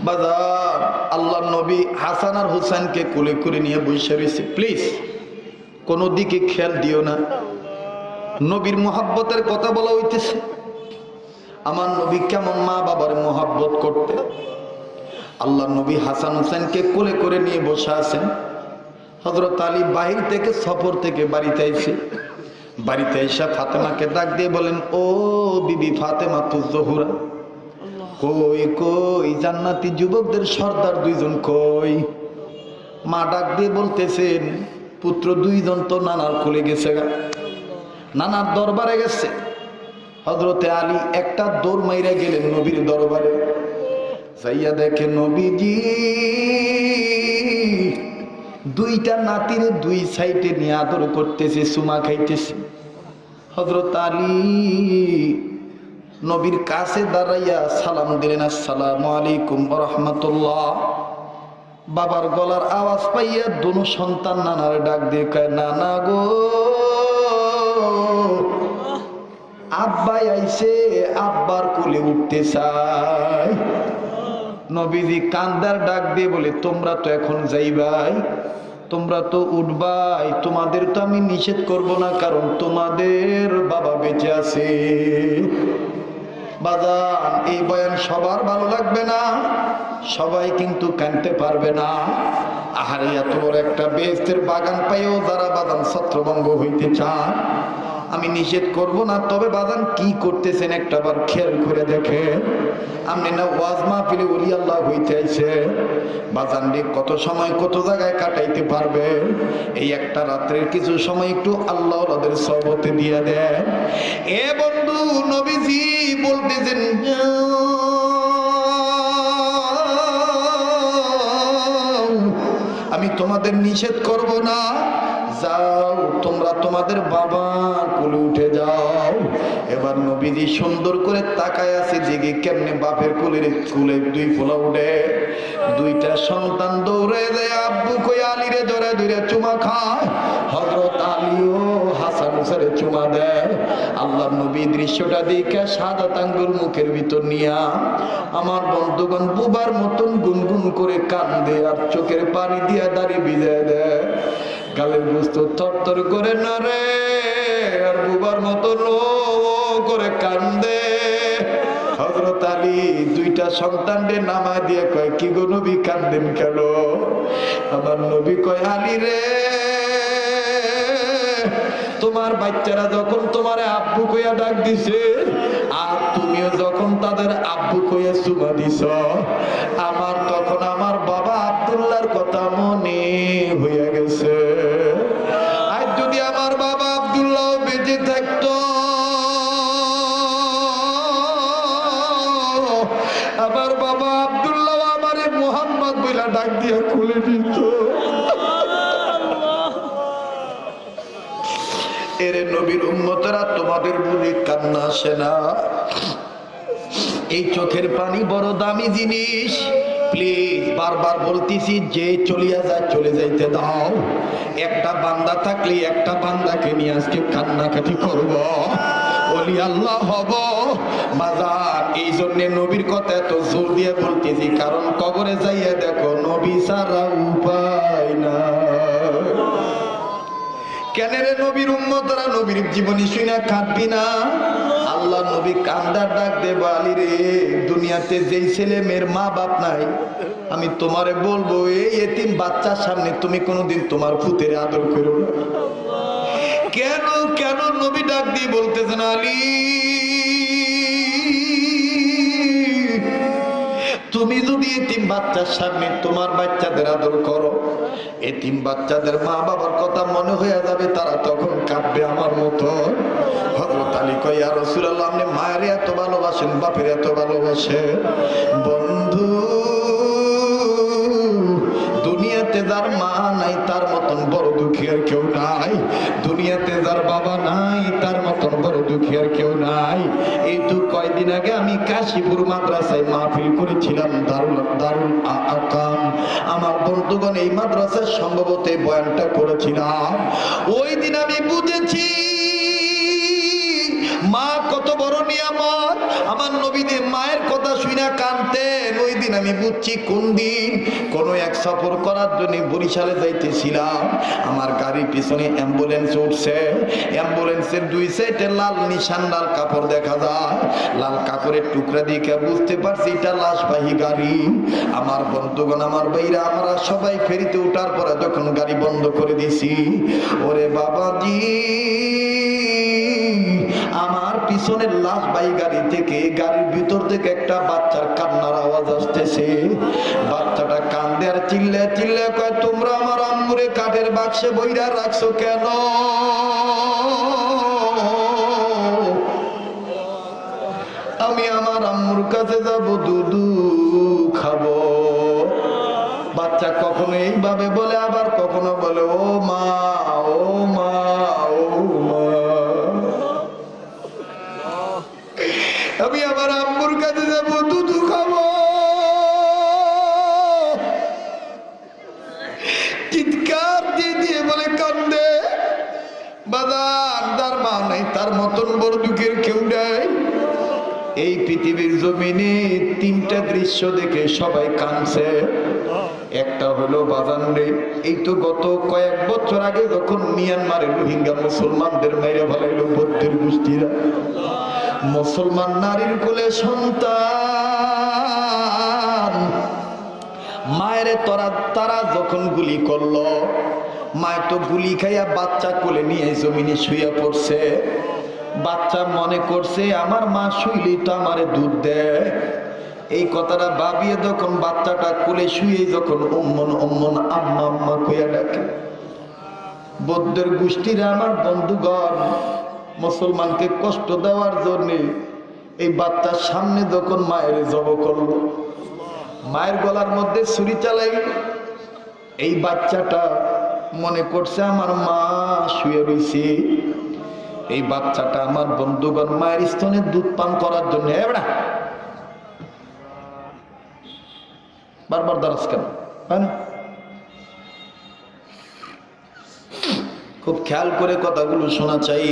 বাজার, আল্লাহ নবী হাসান আর হুসাইনকে কোলে করে নিয়ে বসে রয়েছে। প্লিজ, কোনো দিকে খেয়াল দিও না। নবীর মোহাব্বতের কথা বলা হইতেছে। আমার নবী কেমন মা বাবার মোহাব্বত করতে? আল্লাহ নবী হাসান হোসেনকে কোলে করে নিয়ে বসে আছেন। হজরত আলী বাহির থেকে সফর থেকে বাড়িতে আইছে। বাড়িতে এসে ফাতেমাকে ডাক দিয়ে বলেন ও বিবি ফাতেমা তু জহুরা। কই কই জান্নাতি যুবকদের সর্দার দুইজন কই? মা ডাক দিয়ে বলতেছেন পুত্র দুইজন তো নানার খুলে গেছে গা। নানার দরবারে গেছে। হজরতে আলী একটা দৌড় মাইরা গেলেন নবীর দরবারে। যাইয়া দেখে নবীজি, দুইটা নাতির দুই সাইডে নিয়ে আদর করতেছে, সুমা খাইতেছে। হজরত আলী নবীর কাছে দাঁড়াইয়া সালাম দিলেন, আসসালামু আলাইকুম রহমতুল্লাহ। বাবার গলার আওয়াজ পাইয়া দুনো সন্তান নানার ডাক দিয়ে কয়, নানা গো। আব্বাই আইসে আব্বার কোলে উঠতে চাই নবীজি কান্দার ডাক দিয়ে বলে, তোমরা তো এখন যাইবাই, তোমরা তো উঠবাই, তোমাদের তো আমি নিষেধ করব না, কারণ তোমাদের বাবা বেঁচে আছে। বাজান, এই বয়ান সবার ভালো লাগবে না, সবাই কিন্তু কানতে পারবে না। আহারে, এত বড় একটা বেস্তের বাগান পাইও যারা বাদান ছত্রভঙ্গ হইতে চান আমি নিষেধ করব না, তবে বাদান কি করতেছেন একটা বার খেয়াল করে দেখে আপনি না ওয়াজ মাহফিলে উলি আল্লাহ হইতে আইছে বাজান কত সময় কত জায়গায় কাটাইতে পারবে? এই একটা রাত্রের কিছু সময় একটু আল্লাহ ওদের সবতে দিয়ে দেয় এ বন্ধু নবীজি বলতেছেন। আমি তোমাদের নিষেধ করব না। যাও, তোমরা তোমাদের বাবা কুলে উঠে যাও। এবার নবীজি সুন্দর করে তাকায় আছে, জেগে কেমনে বাপের কুলের কুলে দুই ফোলা উঠে। দুইটা সন্তান দৌড়ে দেয় আব্বু কই আলিরে ধরে ধরে চুমা খায়। হজরত আলীও হাসান হুসারে চুমা দেয়। আল্লাহ নবী দৃশ্যটা দেখে সাদা তাঙ্গুল মুখের ভিতর নিয়া আমার বন্ধুগণ বুবার মতন গুনগুন করে কান্দে আর চোখের পানি দিয়া দাড়ি ভিজায় দেয়। গালের বুঝতো থরথর করে না রে আর বুবার মতন ও করে কান্দে। হজরত আলী দুইটা সন্তানদের নামা দিয়ে কয়, কি গো নবী, কান্দেন কেন? আমার নবী কয়, আলী রে, তোমার বাচ্চারা যখন তোমার আব্বু কইয়া ডাক দিছে, আর তুমিও যখন তাদের আব্বু কইয়া চুমা দিছ, আমার তখন তোমাদের বুঝি কান্না আসে না। এই চোখের পানি বড় দামি জিনিস। প্লিজ বারবার বলতেছি, যে চলিয়া যায়, চলে যাইতে দাও। একটা বান্দা থাকলে একটা বান্দাকে নিয়ে আজকে কান্নাকাটি করব। বলি, আল্লাহ হব। বাজার এই জন্য নবীর কথা এত জোর দিয়ে বলতেছি, কারণ কবরে যাইয়া দেখো, নবী সারা উপায় না কেন রে নবীর উম্মতরা? নবীর জীবনী শুনে কাঁদবি না? আল্লাহ নবী কান্দার ডাক দে বালি রে, দুনিয়াতে যেই ছেলে মেয়ের মা বাপ নাই, আমি তোমারে বলব, এই এতিম বাচ্চার সামনে তুমি কোনোদিন তোমার ফুতের আদর করো কেন কেন নবী ডাক দিয়ে বলতেছেন আলী? তুমি যদি এতিম বাচ্চার সামনে তোমার বাচ্চাদের আদর করো, এতিম বাচ্চাদের মা বাবার কথা মনে হয়ে যাবে, তারা তখন কাঁদবে আমার মতো। হজরত আলী কইয়া রসুল্লাহ আপনি মায়ের এত ভালোবাসেন, বাপের এত ভালোবাসেন। বন্ধু, দুনিয়াতে যার মা নাই, তার মতন বড় দুঃখী আর কেউ নাই। দুনিয়াতে যার বাবা নাই, তার মতন বড় দুঃখী আর কেউ নাই। এই তো কয়দিন আগে আমি কাশীপুর মাদ্রাসায় মাহফিল করেছিলাম, দারুল দারুল আকাম। আমার বন্ধুগণ এই মাদ্রাসায় সম্ভবত বয়ানটা করেছিলাম। ওই দিন আমি বুঝেছি আমি বুঝছি কোন দিন কোন এক সফর করার জন্য বরিশালে যাইতেছিলাম। আমার গাড়ির পিছনে অ্যাম্বুলেন্স উঠছে। অ্যাম্বুলেন্সের দুই সাইডে লাল নিশান লাল কাপড় দেখা যায়। লাল কাপড়ের টুকরা দিকে বুঝতে পারছি এটা লাশবাহী গাড়ি। আমার বন্ধুগণ, আমার ভাইরা, আমরা সবাই ফেরিতে ওঠার পরে যখন গাড়ি বন্ধ করে দিছি, ওরে বাবাজি! আমার পিছনের লাশ বাই গাড়ি থেকে, গাড়ির ভিতর থেকে একটা বাচ্চার কান্নার আওয়াজ আসতেছে। বাচ্চাটা কান্দে আর চিল্লে চিল্লে কয়, তোমরা আমার আম্মুরে কাঠের বাক্সে বইরা রাখছো কেন? আমি আমার আম্মুর কাছে যাব দুধু আমি আমার আম্মুর কাছে যাব, দুধু খাব। চিৎকার দিয়ে দিয়ে বলে, কান্দে। তার মতন বড় কেউ নেই। এই পৃথিবীর তিনটা দৃশ্য দেখে সবাই কানছে একটা হলো বাজান রে, এই তো গত কয়েক বছর আগে যখন রোহিঙ্গা মুসলমানদের মেরে ফেলাইলো বৌদ্ধের গোষ্ঠীরা। মুসলমান নারীর কোলে সন্তান। মায়ের তোরা তারা যখন গুলি করল মায়ের তো গুলি খাইয়া বাচ্চা কোলে নিয়ে জমিনে শুয়ে পড়ছে। বাচ্চা মনে করছে, আমার মা শুইলেই তো আমারে দুধ দেয়। এই কথাটা ভাবিয়ে যখন বাচ্চাটা কোলে শুয়ে যখন অম্মন অম্মন আম্মা আম্মা কইয়া ডাকে, বৌদ্ধের গোষ্ঠীরা আমার বন্ধুগণ মুসলমানকে কষ্ট দেওয়ার জন্যে এই বাচ্চার সামনে যখন মায়ের জব করল, মায়ের গলার মধ্যে ছুরি চালাই, এই বাচ্চাটা মনে করছে, আমার মা শুয়ে রয়েছে এই বাচ্চাটা আমার বন্ধুগণ মায়ের স্তনে দুধ পান করার জন্য বারবার দারাজ কেন? হয়? না খুব খেয়াল করে কথাগুলো শোনা চাই।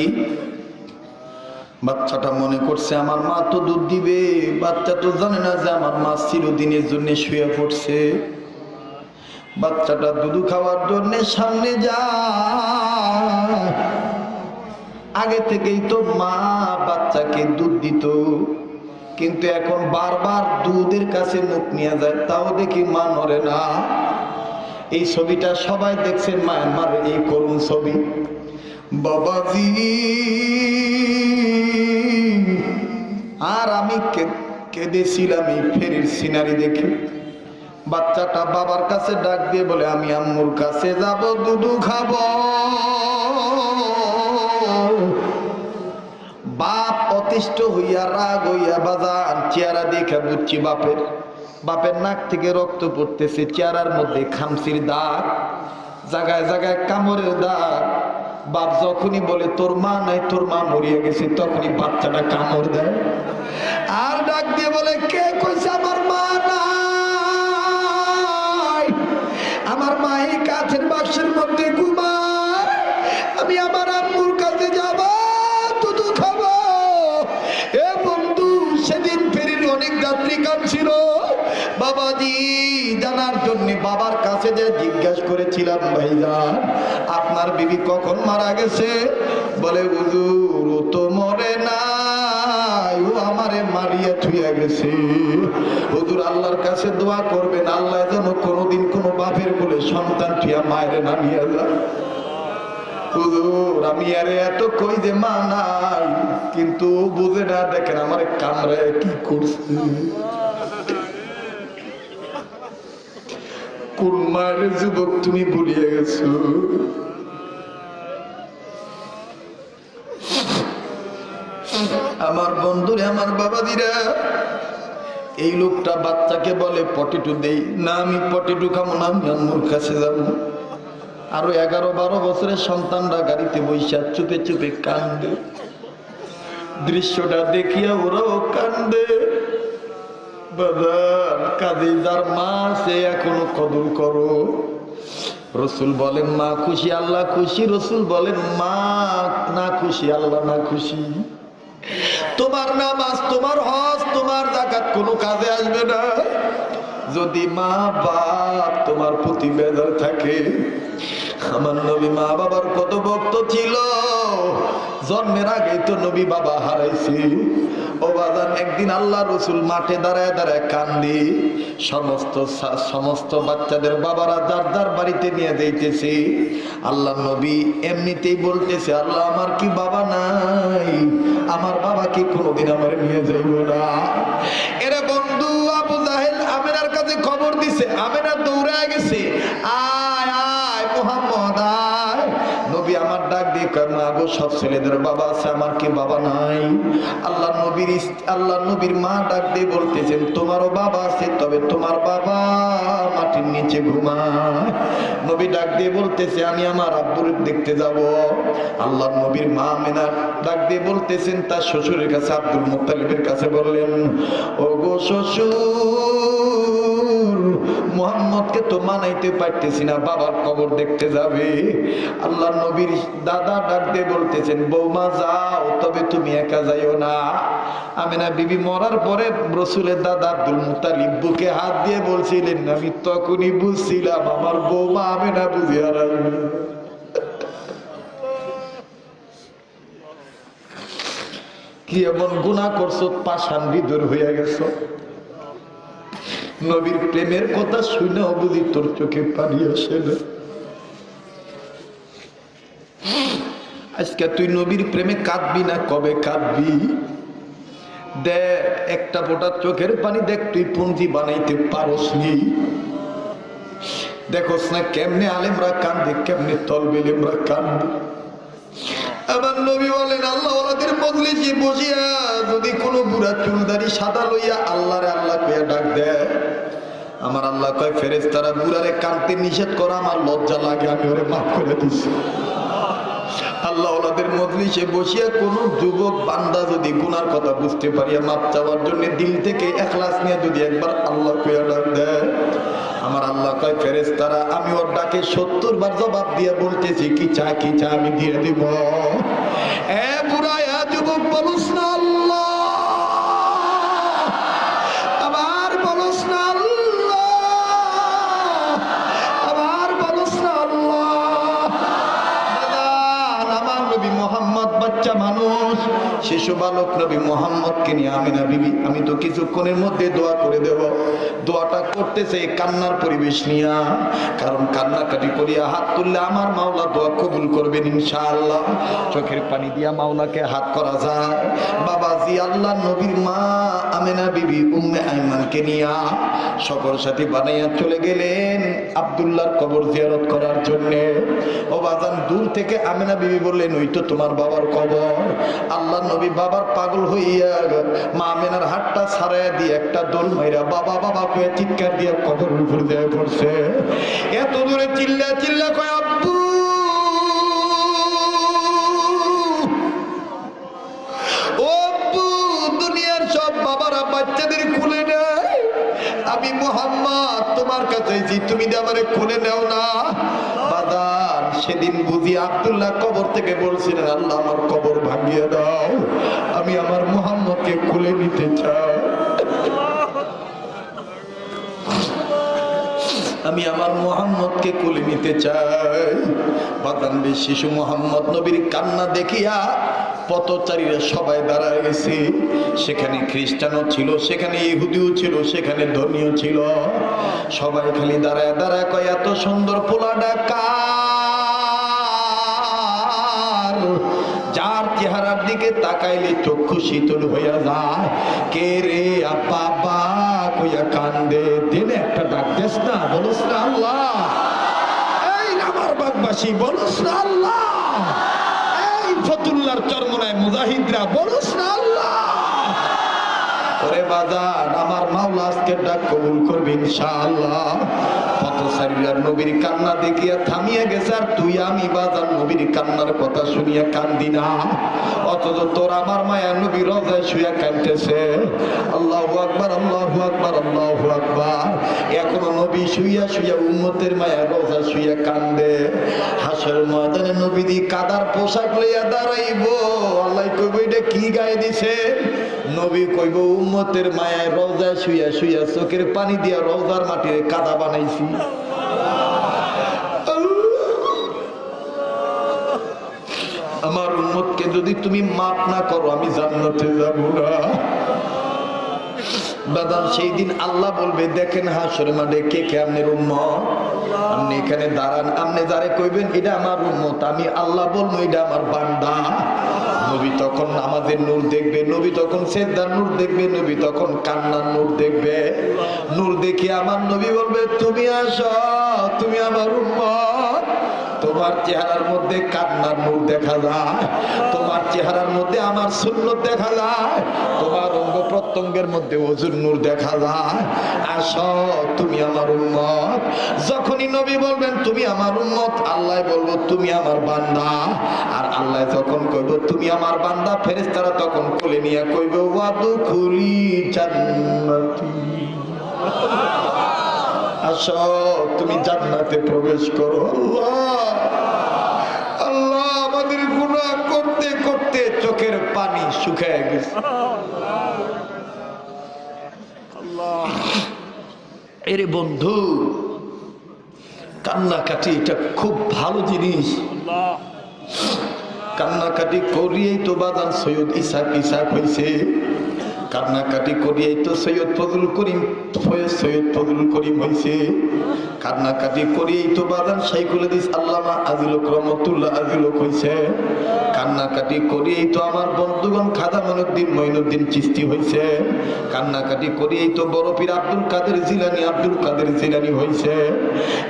বাচ্চাটা মনে করছে, আমার মা তো দুধ দিবে, বাচ্চা তো জানে না যে আমার মা চিরদিনের জন্য শুয়ে পড়ছে। বাচ্চাটা দুধু খাওয়ার জন্য সামনে যায়। আগে থেকেই তো মা বাচ্চাকে দুধ দিত, কিন্তু এখন বারবার দুধের কাছে মুখ নিয়ে যায়, তাও দেখি মা নড়ে না। এই ছবিটা সবাই দেখছেন মায়ানমার এই করুণ ছবি। বাবাজি, আর আমি কেঁদেছিলাম এই ফেরির সিনারি দেখে। বাচ্চাটা বাবার কাছে ডাক দিয়ে বলে, আমি আম্মুর কাছে যাব, দুধু খাব। বাপ অতিষ্ঠ হইয়া রাগ হইয়া বাজান চেহারা দেখে বুঝছি বাপের। বাপের নাক থেকে রক্ত পড়তেছে, চেহারার মধ্যে খামসির দাগ, জায়গায় জায়গায় কামড়ের দাগ। বাপ যখনই বলে, তোর মা নাই, তোর মা মরিয়ে গেছে, তখনই বাচ্চাটা কামড় দেয়। আর ডাক দিয়ে বলে, কে কইছে আমার মা নাই? আমার মা এই কাছের বাক্সের মধ্যে ঘুমায়। আমি আমার আম্মুর কাছে যাব দুধু খাব। এ বন্ধু, সেদিন ফেরির অনেক যাত্রী কাঁদছিল। জানার জন্য বাবার কাছে যে জিজ্ঞাসা করেছিলাম, ভাইজান, আপনার বিবি কখন মারা গেছে? বলে, হুজুর তো মরে নাই, ও আমারে মারিয়া থুইয়া গেছে। হুজুর, আল্লাহর কাছে দোয়া করবেন, আল্লাহ যেন কোনোদিন কোনো বাপের বলে সন্তান থুইয়া মায়ের নামিয়া যায়। হুজুর, আমি আরে এত কই যে মা নাই, কিন্তু বুঝে না, দেখেন আমার কামরায় কি করছে। কোন যুবক, তুমি ভুলিয়ে গেছো। আমার বন্ধুরে, আমার বাবাদিরা, এই লোকটা বাচ্চাকে বলে, পটেটু দেই। না, আমি পটেটু খাব না, আমি আম্মুর কাছে যাব। আরও এগারো বারো বছরের সন্তানরা গাড়িতে বৈশা চুপে চুপে কান্দে। দৃশ্যটা দেখিয়া ওরাও কান্দে। বাজার। কাজে মা, সে এখনও কদর করো। রসুল বলেন, মা খুশি, আল্লাহ খুশি। রসুল বলেন, মা, না খুশি, আল্লাহ না খুশি। তোমার নামাজ, তোমার হজ, তোমার জাকাত কোনো কাজে আসবে না। যদি মা বাপ তোমার প্রতি বেজার থাকে আমার নবী মা বাবার কত ভক্ত ছিল। জন্মের আগেই তো নবী বাবা হারাইছি। ও বাজান, একদিন আল্লাহ রসুল মাঠে দাঁড়ায় দাঁড়ায় কান্দি। সমস্ত সমস্ত বাচ্চাদের বাবারা যার যার বাড়িতে নিয়ে যাইতেছে। আল্লাহ নবী এমনিতেই বলতেছে, আল্লাহ, আমার কি বাবা নাই? আমার বাবা কি কোনোদিন আমার নিয়ে যাইব না? এরে বন্ধু, আবু জাহেল আমেনার কাছে খবর দিছে, আমেনা দৌড়ায় গেছে। আয় কয় মা গো সব ছেলেদের বাবা আছে, আমার কি বাবা নাই? আল্লাহ নবীর আল্লাহ নবীর মা ডাক দিয়ে বলতেছেন, তোমারও বাবা আছে, তবে তোমার বাবা মাটির নিচে ঘুমায়। নবী ডাক দিয়ে বলতেছে, আমি আমার আব্বুর দেখতে যাব। আল্লাহ নবীর মা মেনা ডাক দিয়ে বলতেছেন, তার শ্বশুরের কাছে, আব্দুল মুত্তালিবের কাছে বললেন ও গো শ্বশুর মোহাম্মদকে তো মানাইতে পারতেছি না, বাবার কবর দেখতে যাবে। আল্লাহ নবীর দাদা ডাক দিয়ে বলতেছেন, বৌমা যাও, তবে তুমি একা যাইও না। আমিনা বিবি মরার পরে রসুলের দাদা আব্দুল মুতালিব বুকে হাত দিয়ে বলছিলেন, আমি তখনই বুঝছিলাম, আমার বৌমা আমিনা বুঝি হারাইবে কি এমন গুণা করছ পাশান বিদুর হইয়া গেছো। নবীর প্রেমের কথা শুনে বুঝি তোর চোখে পানি আসে না। আজকে তুই নবীর প্রেমে কাঁদবি না, কবে কাঁদবি? দেখ, একটা ফোটা চোখের পানি দেখ, তুই পুঞ্জি বানাইতে পারস নি। দেখোস না কেমনে আলেমরা কান্দে, কেমনে তলবেলেমরা কান্দে। আমার নবী বলেন, আল্লাহ ওনাদের মজলিসে বসিয়া যদি কোনো বুড়া চুলদারি সাদা লইয়া আল্লাহরে আল্লাহ কইয়া ডাক দেয় আমার আল্লাহ কয় ফেরেস তারা বুড়ারে কানতে নিষেধ করা, আমার লজ্জা লাগে, আমি ওরে মাফ করে দিছি। আল্লাহ ওনাদের মজলিসে বসিয়া কোন যুবক, বান্দা যদি গুনার কথা বুঝতে পারিয়া মাপ চাওয়ার জন্য দিল থেকে একলাস নিয়ে যদি একবার আল্লাহ কইয়া ডাক দেয়, আমার আল্লাহ কয় ফেরেস তারা আমি ওর ডাকে সত্তর বার জবাব দিয়ে বলতেছি, কি চা কি চা, আমি দিয়ে দিব। শিশু বালক নবী মোহাম্মদকে নিয়ে আমি না বিবি, আমি তো কিছুক্ষণের মধ্যে দোয়া করে দেব। দোয়াটা করতেছে কান্নার পরিবেশ নিয়া। কারণ কান্নাকাটি করিয়া হাত তুললে আমার মাওলা দোয়া কবুল করবেন ইনশাআল্লাহ। চোখের পানি দিয়া মাওলাকে হাত করা যায়। বাবাজি, আল্লাহ নবীর মা আমেনা বিবি উম্মে আইমানকে নিয়া সকল সাথী বানাইয়া চলে গেলেন আব্দুল্লাহর কবর জিয়ারত করার জন্য। ও বাজান, দূর থেকে আমেনা বিবি বললেন, ওই তো তোমার বাবার কবর। আল্লাহ নবী বাবার পাগল হইয়া মা আমেনার হাতটা ছাড়াইয়া দিয়ে একটা দোল মাইরা, বাবা বাবা চিৎকার দিয়ে কবর উপর পড়ছে। এত দূরে চিল্লা চিল্লা কয়, আব্বু! দুনিয়ার সব বাবারা বাচ্চাদের খুলে আমি মোহাম্মদ, তোমার কাছে তুমি আমারে খুলে নেও না। বাদার সেদিন বুঝি আব্দুল্লাহ কবর থেকে বলছিলেন, আল্লাহ আমার কবর ভাঙিয়ে দাও। আমি আমার মোহাম্মদকে খুলে নিতে চাই। আমি আমার মোহাম্মদকে কোলে নিতে চাই। বাদানবী শিশু মোহাম্মদ, নবীর কান্না দেখিয়া পথচারীরা সবাই দাঁড়ায় গেছে। সেখানে খ্রিস্টানও ছিল, সেখানে ইহুদিও ছিল, সেখানে ধর্মীয় ছিল। সবাই খালি দাঁড়ায় দাঁড়ায় কয়, এত সুন্দর পোলাডা কার? যার চেহারার দিকে তাকাইলে চক্ষু শীতল হইয়া যায়। কে রে বাবা কইয়া কান্দে দিনে একটা ডাক, দেশ না, বলস না আল্লাহ। এই আমার বাগবাসী, বলস না আল্লাহ। এই ফতুল্লার চরমনায় মুজাহিদরা, বলস না আল্লাহ। ওরে বাজান, আমার মাওলা আজকে ডাক কবুল করবে ইনশাআল্লাহ। নবীর কান্না দেখিয়া থামিয়ে গেছে, আর তুই আমি বাজান নবীর কান্নার কথা শুনিয়া কান্দি না। অথচ তোর আমার মায়া নবী রজায় শুয়া কাঁদতেছে। আল্লাহু আকবার আল্লাহু আকবার আল্লাহু আকবার। এখনও নবী শুইয়া শুইয়া উম্মতের মায়া রোজা শুইয়া কান্দে। হাসর ময়দানে নবী দি কাদার পোশাক লইয়া দাঁড়াইবো। আল্লাহ কইব, এটা কি গায়ে দিছে নবী কইব, উম্মতের মায়ায় রোজায় শুইয়া শুইয়া চোখের পানি দিয়া রোজার মাটির কাদা বানাইছি। আমার উম্মতকে যদি তুমি মাপ না করো, আমি জান্নাতে যাব না। বাদাম সেই দিন আল্লাহ বলবে, দেখেন হাসরে মাঠে কে কে আপনার উম্মত? আপনি এখানে দাঁড়ান, আপনি যারে কইবেন, এটা আমার উম্মত, আমি আল্লাহ বলব, এটা আমার বান্দা। নবী তখন আমাদের নূর দেখবে, নবী তখন সেদ্দার নূর দেখবে, নবী তখন কান্নার নূর দেখবে। নূর দেখে আমার নবী বলবে, তুমি আসো, তুমি আমার উম্মত। তোমার চেহারার মধ্যে কান্নার মুখ দেখা যায়, তোমার চেহারার মধ্যে আমার সুন্নত দেখা যায়, তোমার প্রত্যঙ্গের মধ্যে অজুর নূর দেখা যায়। আস, তুমি আমার উম্মত। যখনই নবী বলবেন, তুমি আমার উম্মত, আল্লাহ বলব, তুমি আমার বান্দা। আর আল্লাহ যখন কইব, তুমি আমার বান্দা, ফেরেশতারা তখন কোলে নিয়ে কইব ওয়াদু খুলি জান্নাতি। আসো, তুমি জান্নাতে প্রবেশ করো, আল্লাহ। আল্লাহ আমাদের গুনাহ করতে করতে চোখের পানি শুকায় গেছে। এরে বন্ধু কান্নাকাটি এটা খুব ভালো জিনিস। কান্নাকাটি করিয়েই তো বাদান সৈয়দ ইসাক ইসাক হয়েছে কান্নাকাটি করিয়েই তো সৈয়দ ফজল করিম সৈয়দ ফজল করিম হয়েছে কান্নাকাটি করিয়েই তো বাদান সাইকুল হাদিস আল্লামা আজিল রহমতুল্লাহ আজিল হয়েছে কান্নাকাটি করিয়েই তো আমার বন্ধুগণ খাদা মনুদ্দিন মঈনুদ্দিন চিস্তি হয়েছে কান্নাকাটি করিয়েই তো বড় পীর আব্দুল কাদের জিলানি, আব্দুল কাদের জিলানি হয়েছে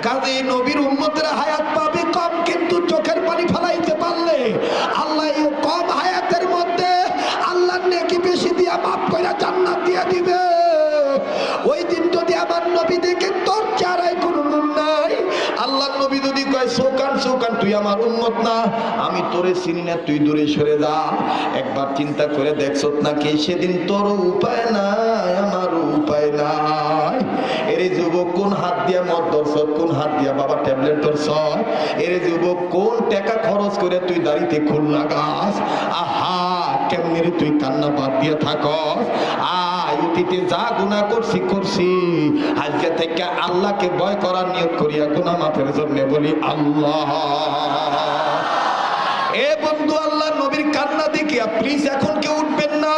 কাজে নবীর উম্মতের হায়াত পাবে কম, কিন্তু চোখের পানি ফেলাইতে পারলে আল্লাহ কম হায়াতের তুই আমার উন্মত না। আমি তোরে চিনি না, তুই দূরে সরে যা। একবার চিন্তা করে দেখছ নাকি সেদিন তোর উপায় নাই, আমার উপায় নাই। এরে যুবক, কোন হাত দিয়া মদ ধরছ কোন হাত দিয়া বাবা ট্যাবলেট ধরছ এরে যুবক, কোন টাকা খরচ করে তুই দাড়িতে খুল লাগাস? আহা, কেমনি তুই কান্না বাদ দিয়ে থাকস? আয় অতীতে যা গুনাহ করছি করছি। আজকে থেকে আল্লাহকে ভয় করার নিয়োগ করিয়া গুনাহ মাফের জন্য বলি আল্লাহ। এ বন্ধু আল্লাহ, নবীর কান্না দেখিয়া প্লিজ এখন কেউ উঠবেন না।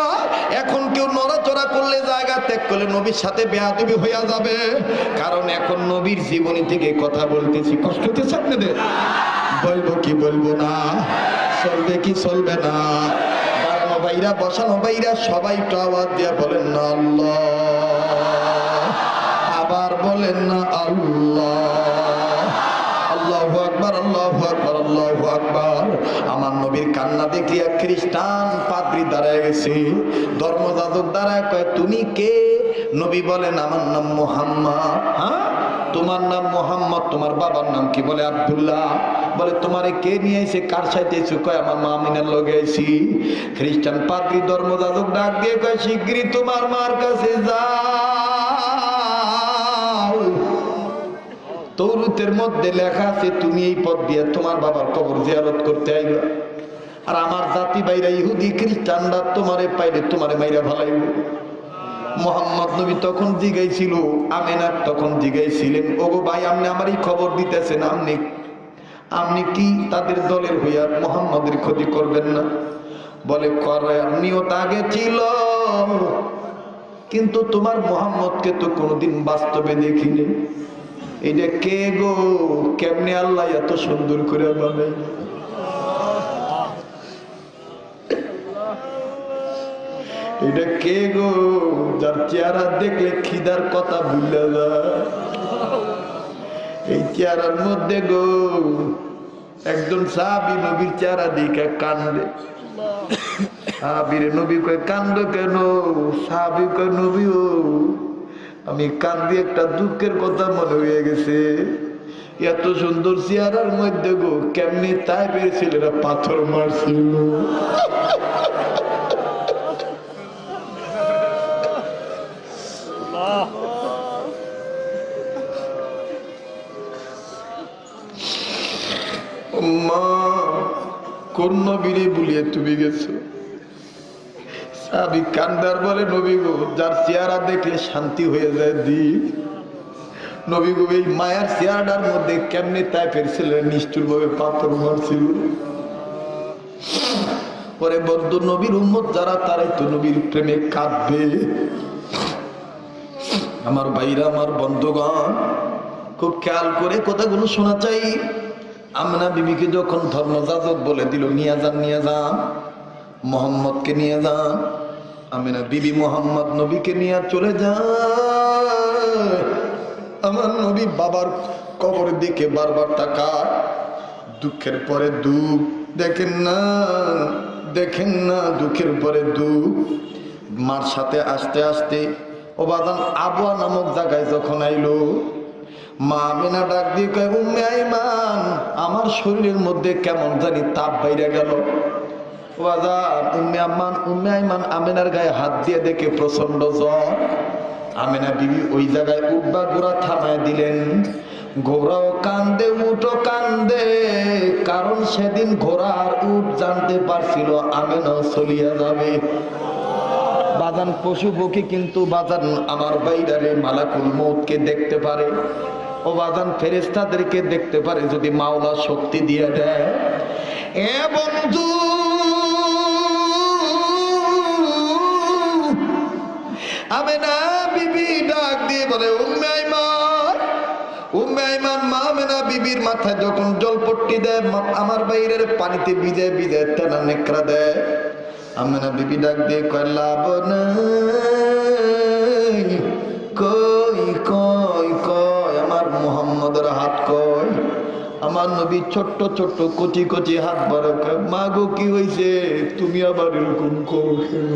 এখন কেউ নড়াচড়া করলে জায়গা ত্যাগ করলে নবীর সাথে বেয়াদবি হইয়া যাবে। কারণ এখন নবীর জীবনী থেকে কথা বলতেছি, কষ্ট হতেছে আপনাদের? বলব কি বলব না, চলবে কি চলবে না। ভাইরা বসানো ভাইরা সবাই একটু আওয়াজ দিয়ে বলেন না আল্লাহ। আবার বলেন না আল্লাহ। আল্লাহু আকবার আল্লাহু আকবার আল্লাহু আকবার। আমার নবীর কান্না দেখিয়া খ্রিস্টান পাদ্রী দাঁড়ায় গেছে। ধর্মযাজক দাঁড়ায় কয়, তুমি কে? নবী বলেন, আমার নাম মোহাম্মদ। হ্যাঁ? তোমার নাম মোহাম্মদ, তোমার বাবার নাম কি বলে আব্দুল্লাহ? বলে, তোমারে কে নিয়ে এসে কার সাথে এসে? কয়, আমার মা আমিনার লগে আইছি। খ্রিস্টান পাদ্রী ধর্মযাজক ডাক দিয়ে কয়, শিগগিরই তোমার মার কাছে যাও। তৌরুতের মধ্যে লেখা আছে, তুমি এই পথ দিয়ে তোমার বাবার কবর জিয়ারত করতে আইবা। আর আমার জাতি বাইরা ইহুদি খ্রিস্টানরা তোমারে পাইলে তোমারে মাইরা ভালাইব মোহাম্মদ নবী তখন জিগাইছিল, আমেনার তখন জিগাইছিলেন, ওগো ভাই, আপনি আমারই খবর দিতেছেন, আপনি আপনি কি তাদের দলের হইয়া মোহাম্মদের ক্ষতি করবেন না? বলে করে নিয়ত আগে ছিল, কিন্তু তোমার মোহাম্মদকে তো কোনোদিন বাস্তবে দেখিনি। এটা কে গো? কেমনে আল্লাহ এত সুন্দর করে বানাই এটা কে গো? যার চেহারা দেখলে খিদার কথা ভুলে যায়। এই চেহারার মধ্যে গো, একজন সাহাবি নবীর চেহারা দিকে কান্দে। সাহাবিরে নবী কয়, কান্দ কেন? সাহাবি কয়, নবী ও, আমি কান্দি একটা দুঃখের কথা মনে হয়ে গেছে। এত সুন্দর চেহারার মধ্যে গো, কেমনি তাই পেরেছিল পাথর মারছিল? মা কোন নবীরে বুলিয়ে তুমি গেছো। বলে যার চেহারা শান্তি হয়ে যায় এই মধ্যে কেমনি তাই ফেরছিলেন নিষ্ঠুর ভাবে পাথর মারছিল? পরে বদ্ধ নবীর উম্মত যারা, তারাই তো নবীর প্রেমে কাঁদবে। আমার ভাইরা, আমার বন্ধুগণ, খুব খেয়াল করে কথাগুলো শোনা চাই। আমনা বিবিকে যখন ধর্মযাজক বলে দিল, নিয়ে যান নিয়ে যান, মোহাম্মদকে নিয়ে যান, আমিনা বিবি মোহাম্মদ নবীকে নিয়ে চলে যান। আমার নবী বাবার কবরের দিকে বারবার তাকায়। দুঃখের পরে দুঃখ, দেখেন না দেখেন না, দুঃখের পরে দুঃখ। মার সাথে আসতে আসতে ওবাদান আবুয়া নামক জায়গায় যখন আইলো মা আমিনা ডাক দিয়ে কয়, উম্মে আইমান, আমার শরীরের মধ্যে কেমন জানি তাপ বাইরে গেল। গায়ে হাত দিয়ে দেখে ওই জায়গায় উঠবা ঘোড়া থামায় দিলেন। কান্দে কান্দে, কারণ সেদিন ঘোড়ার উঠ জানতে পারছিল আমেনা চলিয়া যাবে। বাজান পশু পক্ষী কিন্তু বাজান আমার বাইরারে মালাকুল মৌতকে দেখতে পারে। ও বাজান ফেরেস্তাদেরকে দেখতে পারে যদি মাওলা শক্তি দিয়ে দেয়। এ বন্ধু আমি না বিবি ডাক দিয়ে বলে মা মেনা বিবির মাথায় যখন জলপট্টি দেয় আমার বাইরের পানিতে ভিজে ভিজে তেনা নেকড়া দেয়। আমেনা বিবি ডাক দিয়ে কয়, লাভ কই কই মোহাম্মদের হাত কই? আমার নবী ছোট্ট ছোট্ট কচি কচি হাত বড় কয় মা গো, কি হয়েছে তুমি আবার এরকম করো কেন?"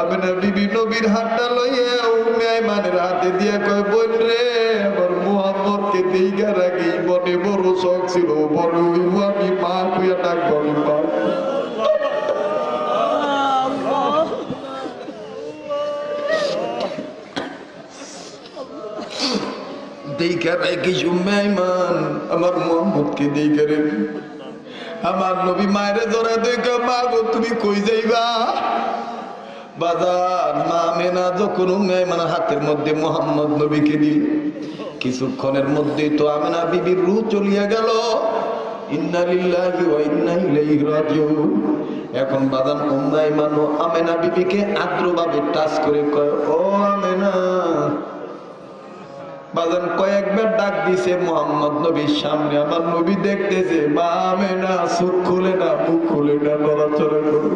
আমি না বিবি নবীর হাতটা লইয়া হাতে দিয়া কয়, বোন রে, আমার মোহাম্মদকে দেইগা রাখি বড় শখ ছিল। বড় আমি মা কুয়া ডাক মা দেইখা রাখি উম্মে আইমান আমার মোহাম্মদকে দেইখা রেখি আমার নবী মায়ের ধরে দেখা মা তুমি কই যাইবা? বাজার মা মেনা যখন উম্মাইমানের হাতের মধ্যে মোহাম্মদ নবীকে দিল। কিছুক্ষণের মধ্যে তো আমেনা বিবির রু চলিয়া গেল। এখন বাদান উম্মাইমান ও আমেনা বিবিকে আদ্রভাবে টাচ করে কয়, ও আমেনা বাজান কয়েকবার ডাক দিছে, মোহাম্মদ নবীর সামনে আমার নবী দেখতেছে। মা না চোখ খুলে না, মুখ খুলে না, নড়াচড়া করে।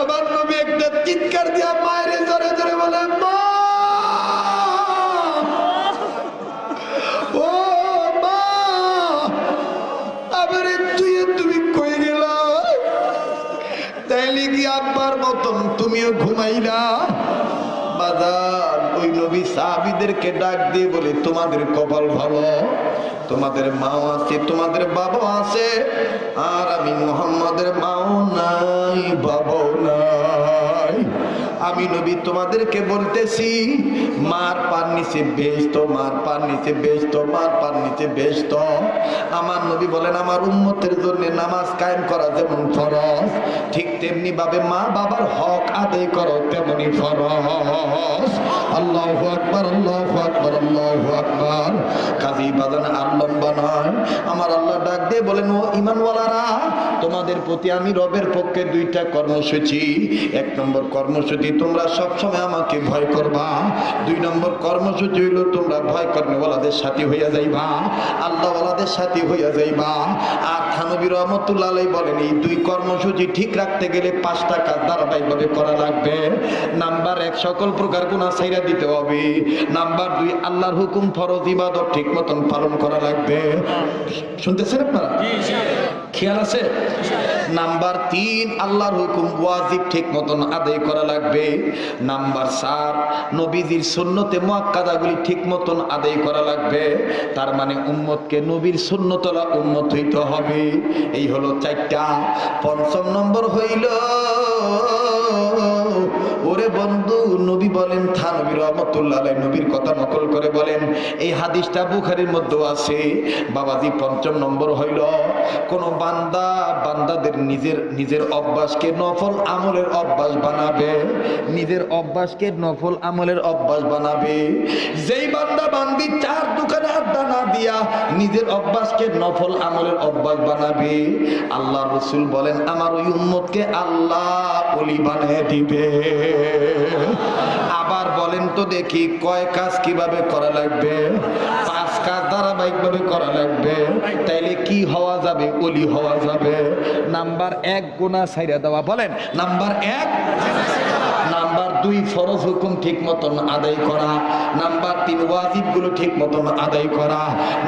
আমার নবী একটা চিৎকার দিয়া মায়ের জোরে জোরে বলে তুমি কই গেল? তাইলে কি আব্বার মতন তুমিও ঘুমাইলা? বাজার ওই নবী সাহাবিদেরকে ডাক দিয়ে বলে, তোমাদের কপাল ভালো, তোমাদের মাও আছে, তোমাদের বাবা আছে, আর আমি মোহাম্মদের মাও নাই, বাবাও নাই। আমি নবী তোমাদেরকে বলতেছি, মার পার নিচে বেস্ত মার পার নিচে বেস্ত মার পার নিচে বেস্ত আমার নবী বলেন, আমার উম্মতের জন্য নামাজ কায়েম করা যেমন ফরজ, ঠিক তেমনি ভাবে মা বাবার হক আদায় করো তেমনি ফরজ। আল্লাহু আকবার আল্লাহু আকবার আল্লাহু আকবার। কাজী বাজান আর লম্বা নয়। আমার আল্লাহ ডাক দিয়ে বলেন, ও ইমানওয়ালারা, তোমাদের প্রতি আমি রবের পক্ষে দুইটা কর্মসূচি। এক নম্বর কর্মসূচি তোমরা সবসময় আমাকে ভয় করবা। দুই নম্বর কর্মসূচি হইল তোমরা ভয় কর্মওয়ালাদের সাথী হইয়া যাইবা আল্লাহওয়ালাদের সাথী হইয়া যাইবা। আর থানবী রহমতুল্লাহ আলাই বলেন এই দুই কর্মসূচি ঠিক রাখতে গেলে পাঁচটা কাজ ধারাবাহিকভাবে করা লাগবে। নাম্বার এক সকল প্রকার গুণা সাইরা দিতে হবে। নাম্বার দুই আল্লাহর হুকুম ফরজ ইবাদত ঠিক মতন পালন করা লাগবে। শুনতেছেন আপনারা? খেয়াল আছে? নাম্বার তিন আল্লাহর হুকুম ওয়াজিব ঠিক মতন আদায় করা লাগবে। নাম্বার চার নবীজির সুন্নতে মোয়াক্কাদাগুলি ঠিক মতন আদায় করা লাগবে। তার মানে উম্মতকে নবীর সুন্নতলা উম্মত হইতে হবে। এই হলো চারটা। পঞ্চম নম্বর হইল নবী বলেন, থা নবী রহমতুল্লাহ আলাই নবীর কথা নকল করে বলেন। এই হাদিসটা বুখারির মধ্যে আছে। বাবাজি পঞ্চম নম্বর হইল, কোন বান্দা বান্দাদের নিজের নিজের অভ্যাসকে নফল আমলের অভ্যাস বানাবে। নিজের অভ্যাসকে নফল আমলের অভ্যাস বানাবে। যেই বান্দা বান্দি চার দোকানে আড্ডা না দিয়া নিজের অভ্যাসকে নফল আমলের অভ্যাস বানাবে আল্লাহ রসুল বলেন, আমার ওই উম্মতকে আল্লাহ অলি বানিয়ে দিবে। আবার বলেন তো দেখি কয় কাজ কীভাবে করা লাগবে? পাঁচ কাজ ধারাবাহিক ভাবে করা লাগবে। তাইলে কি হওয়া যাবে? অলি হওয়া যাবে। নাম্বার এক গোনা সাইরা দেওয়া। বলেন, নাম্বার এক দুই ফরজ হুকুম ঠিক মতন আদায় করা, নাম্বার তিন ওয়াজিবগুলো ঠিক মতন আদায় করা,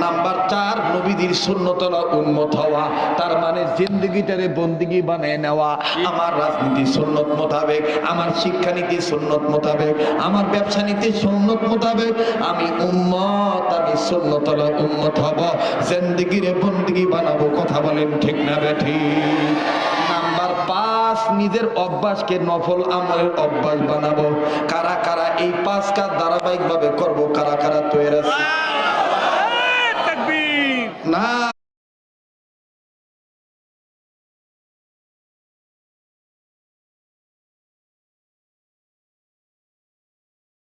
নাম্বার চার নবীদের শূন্যতলা উন্মত হওয়া, তার মানে জিন্দগিটারে বন্দিগি বানিয়ে নেওয়া, আমার রাজনীতি সুন্নত মোতাবেক, আমার শিক্ষানীতি সুন্নত মোতাবেক, আমার ব্যবসা নীতি সুন্নত মোতাবেক, আমি উম্মত, আমি সুন্নতলা উন্মত হব, জিন্দগিরে বন্দিগি বানাবো, কথা বলেন ঠিক না বেঠি নাম্বার পাঁচ নিজের অভ্যাসকে নফল আমলের অভ্যাস বানাবো। কারা কারা এই পাঁচ কাজ ধারাবাহিক ভাবে করব কারা কারা তৈরি আছে? না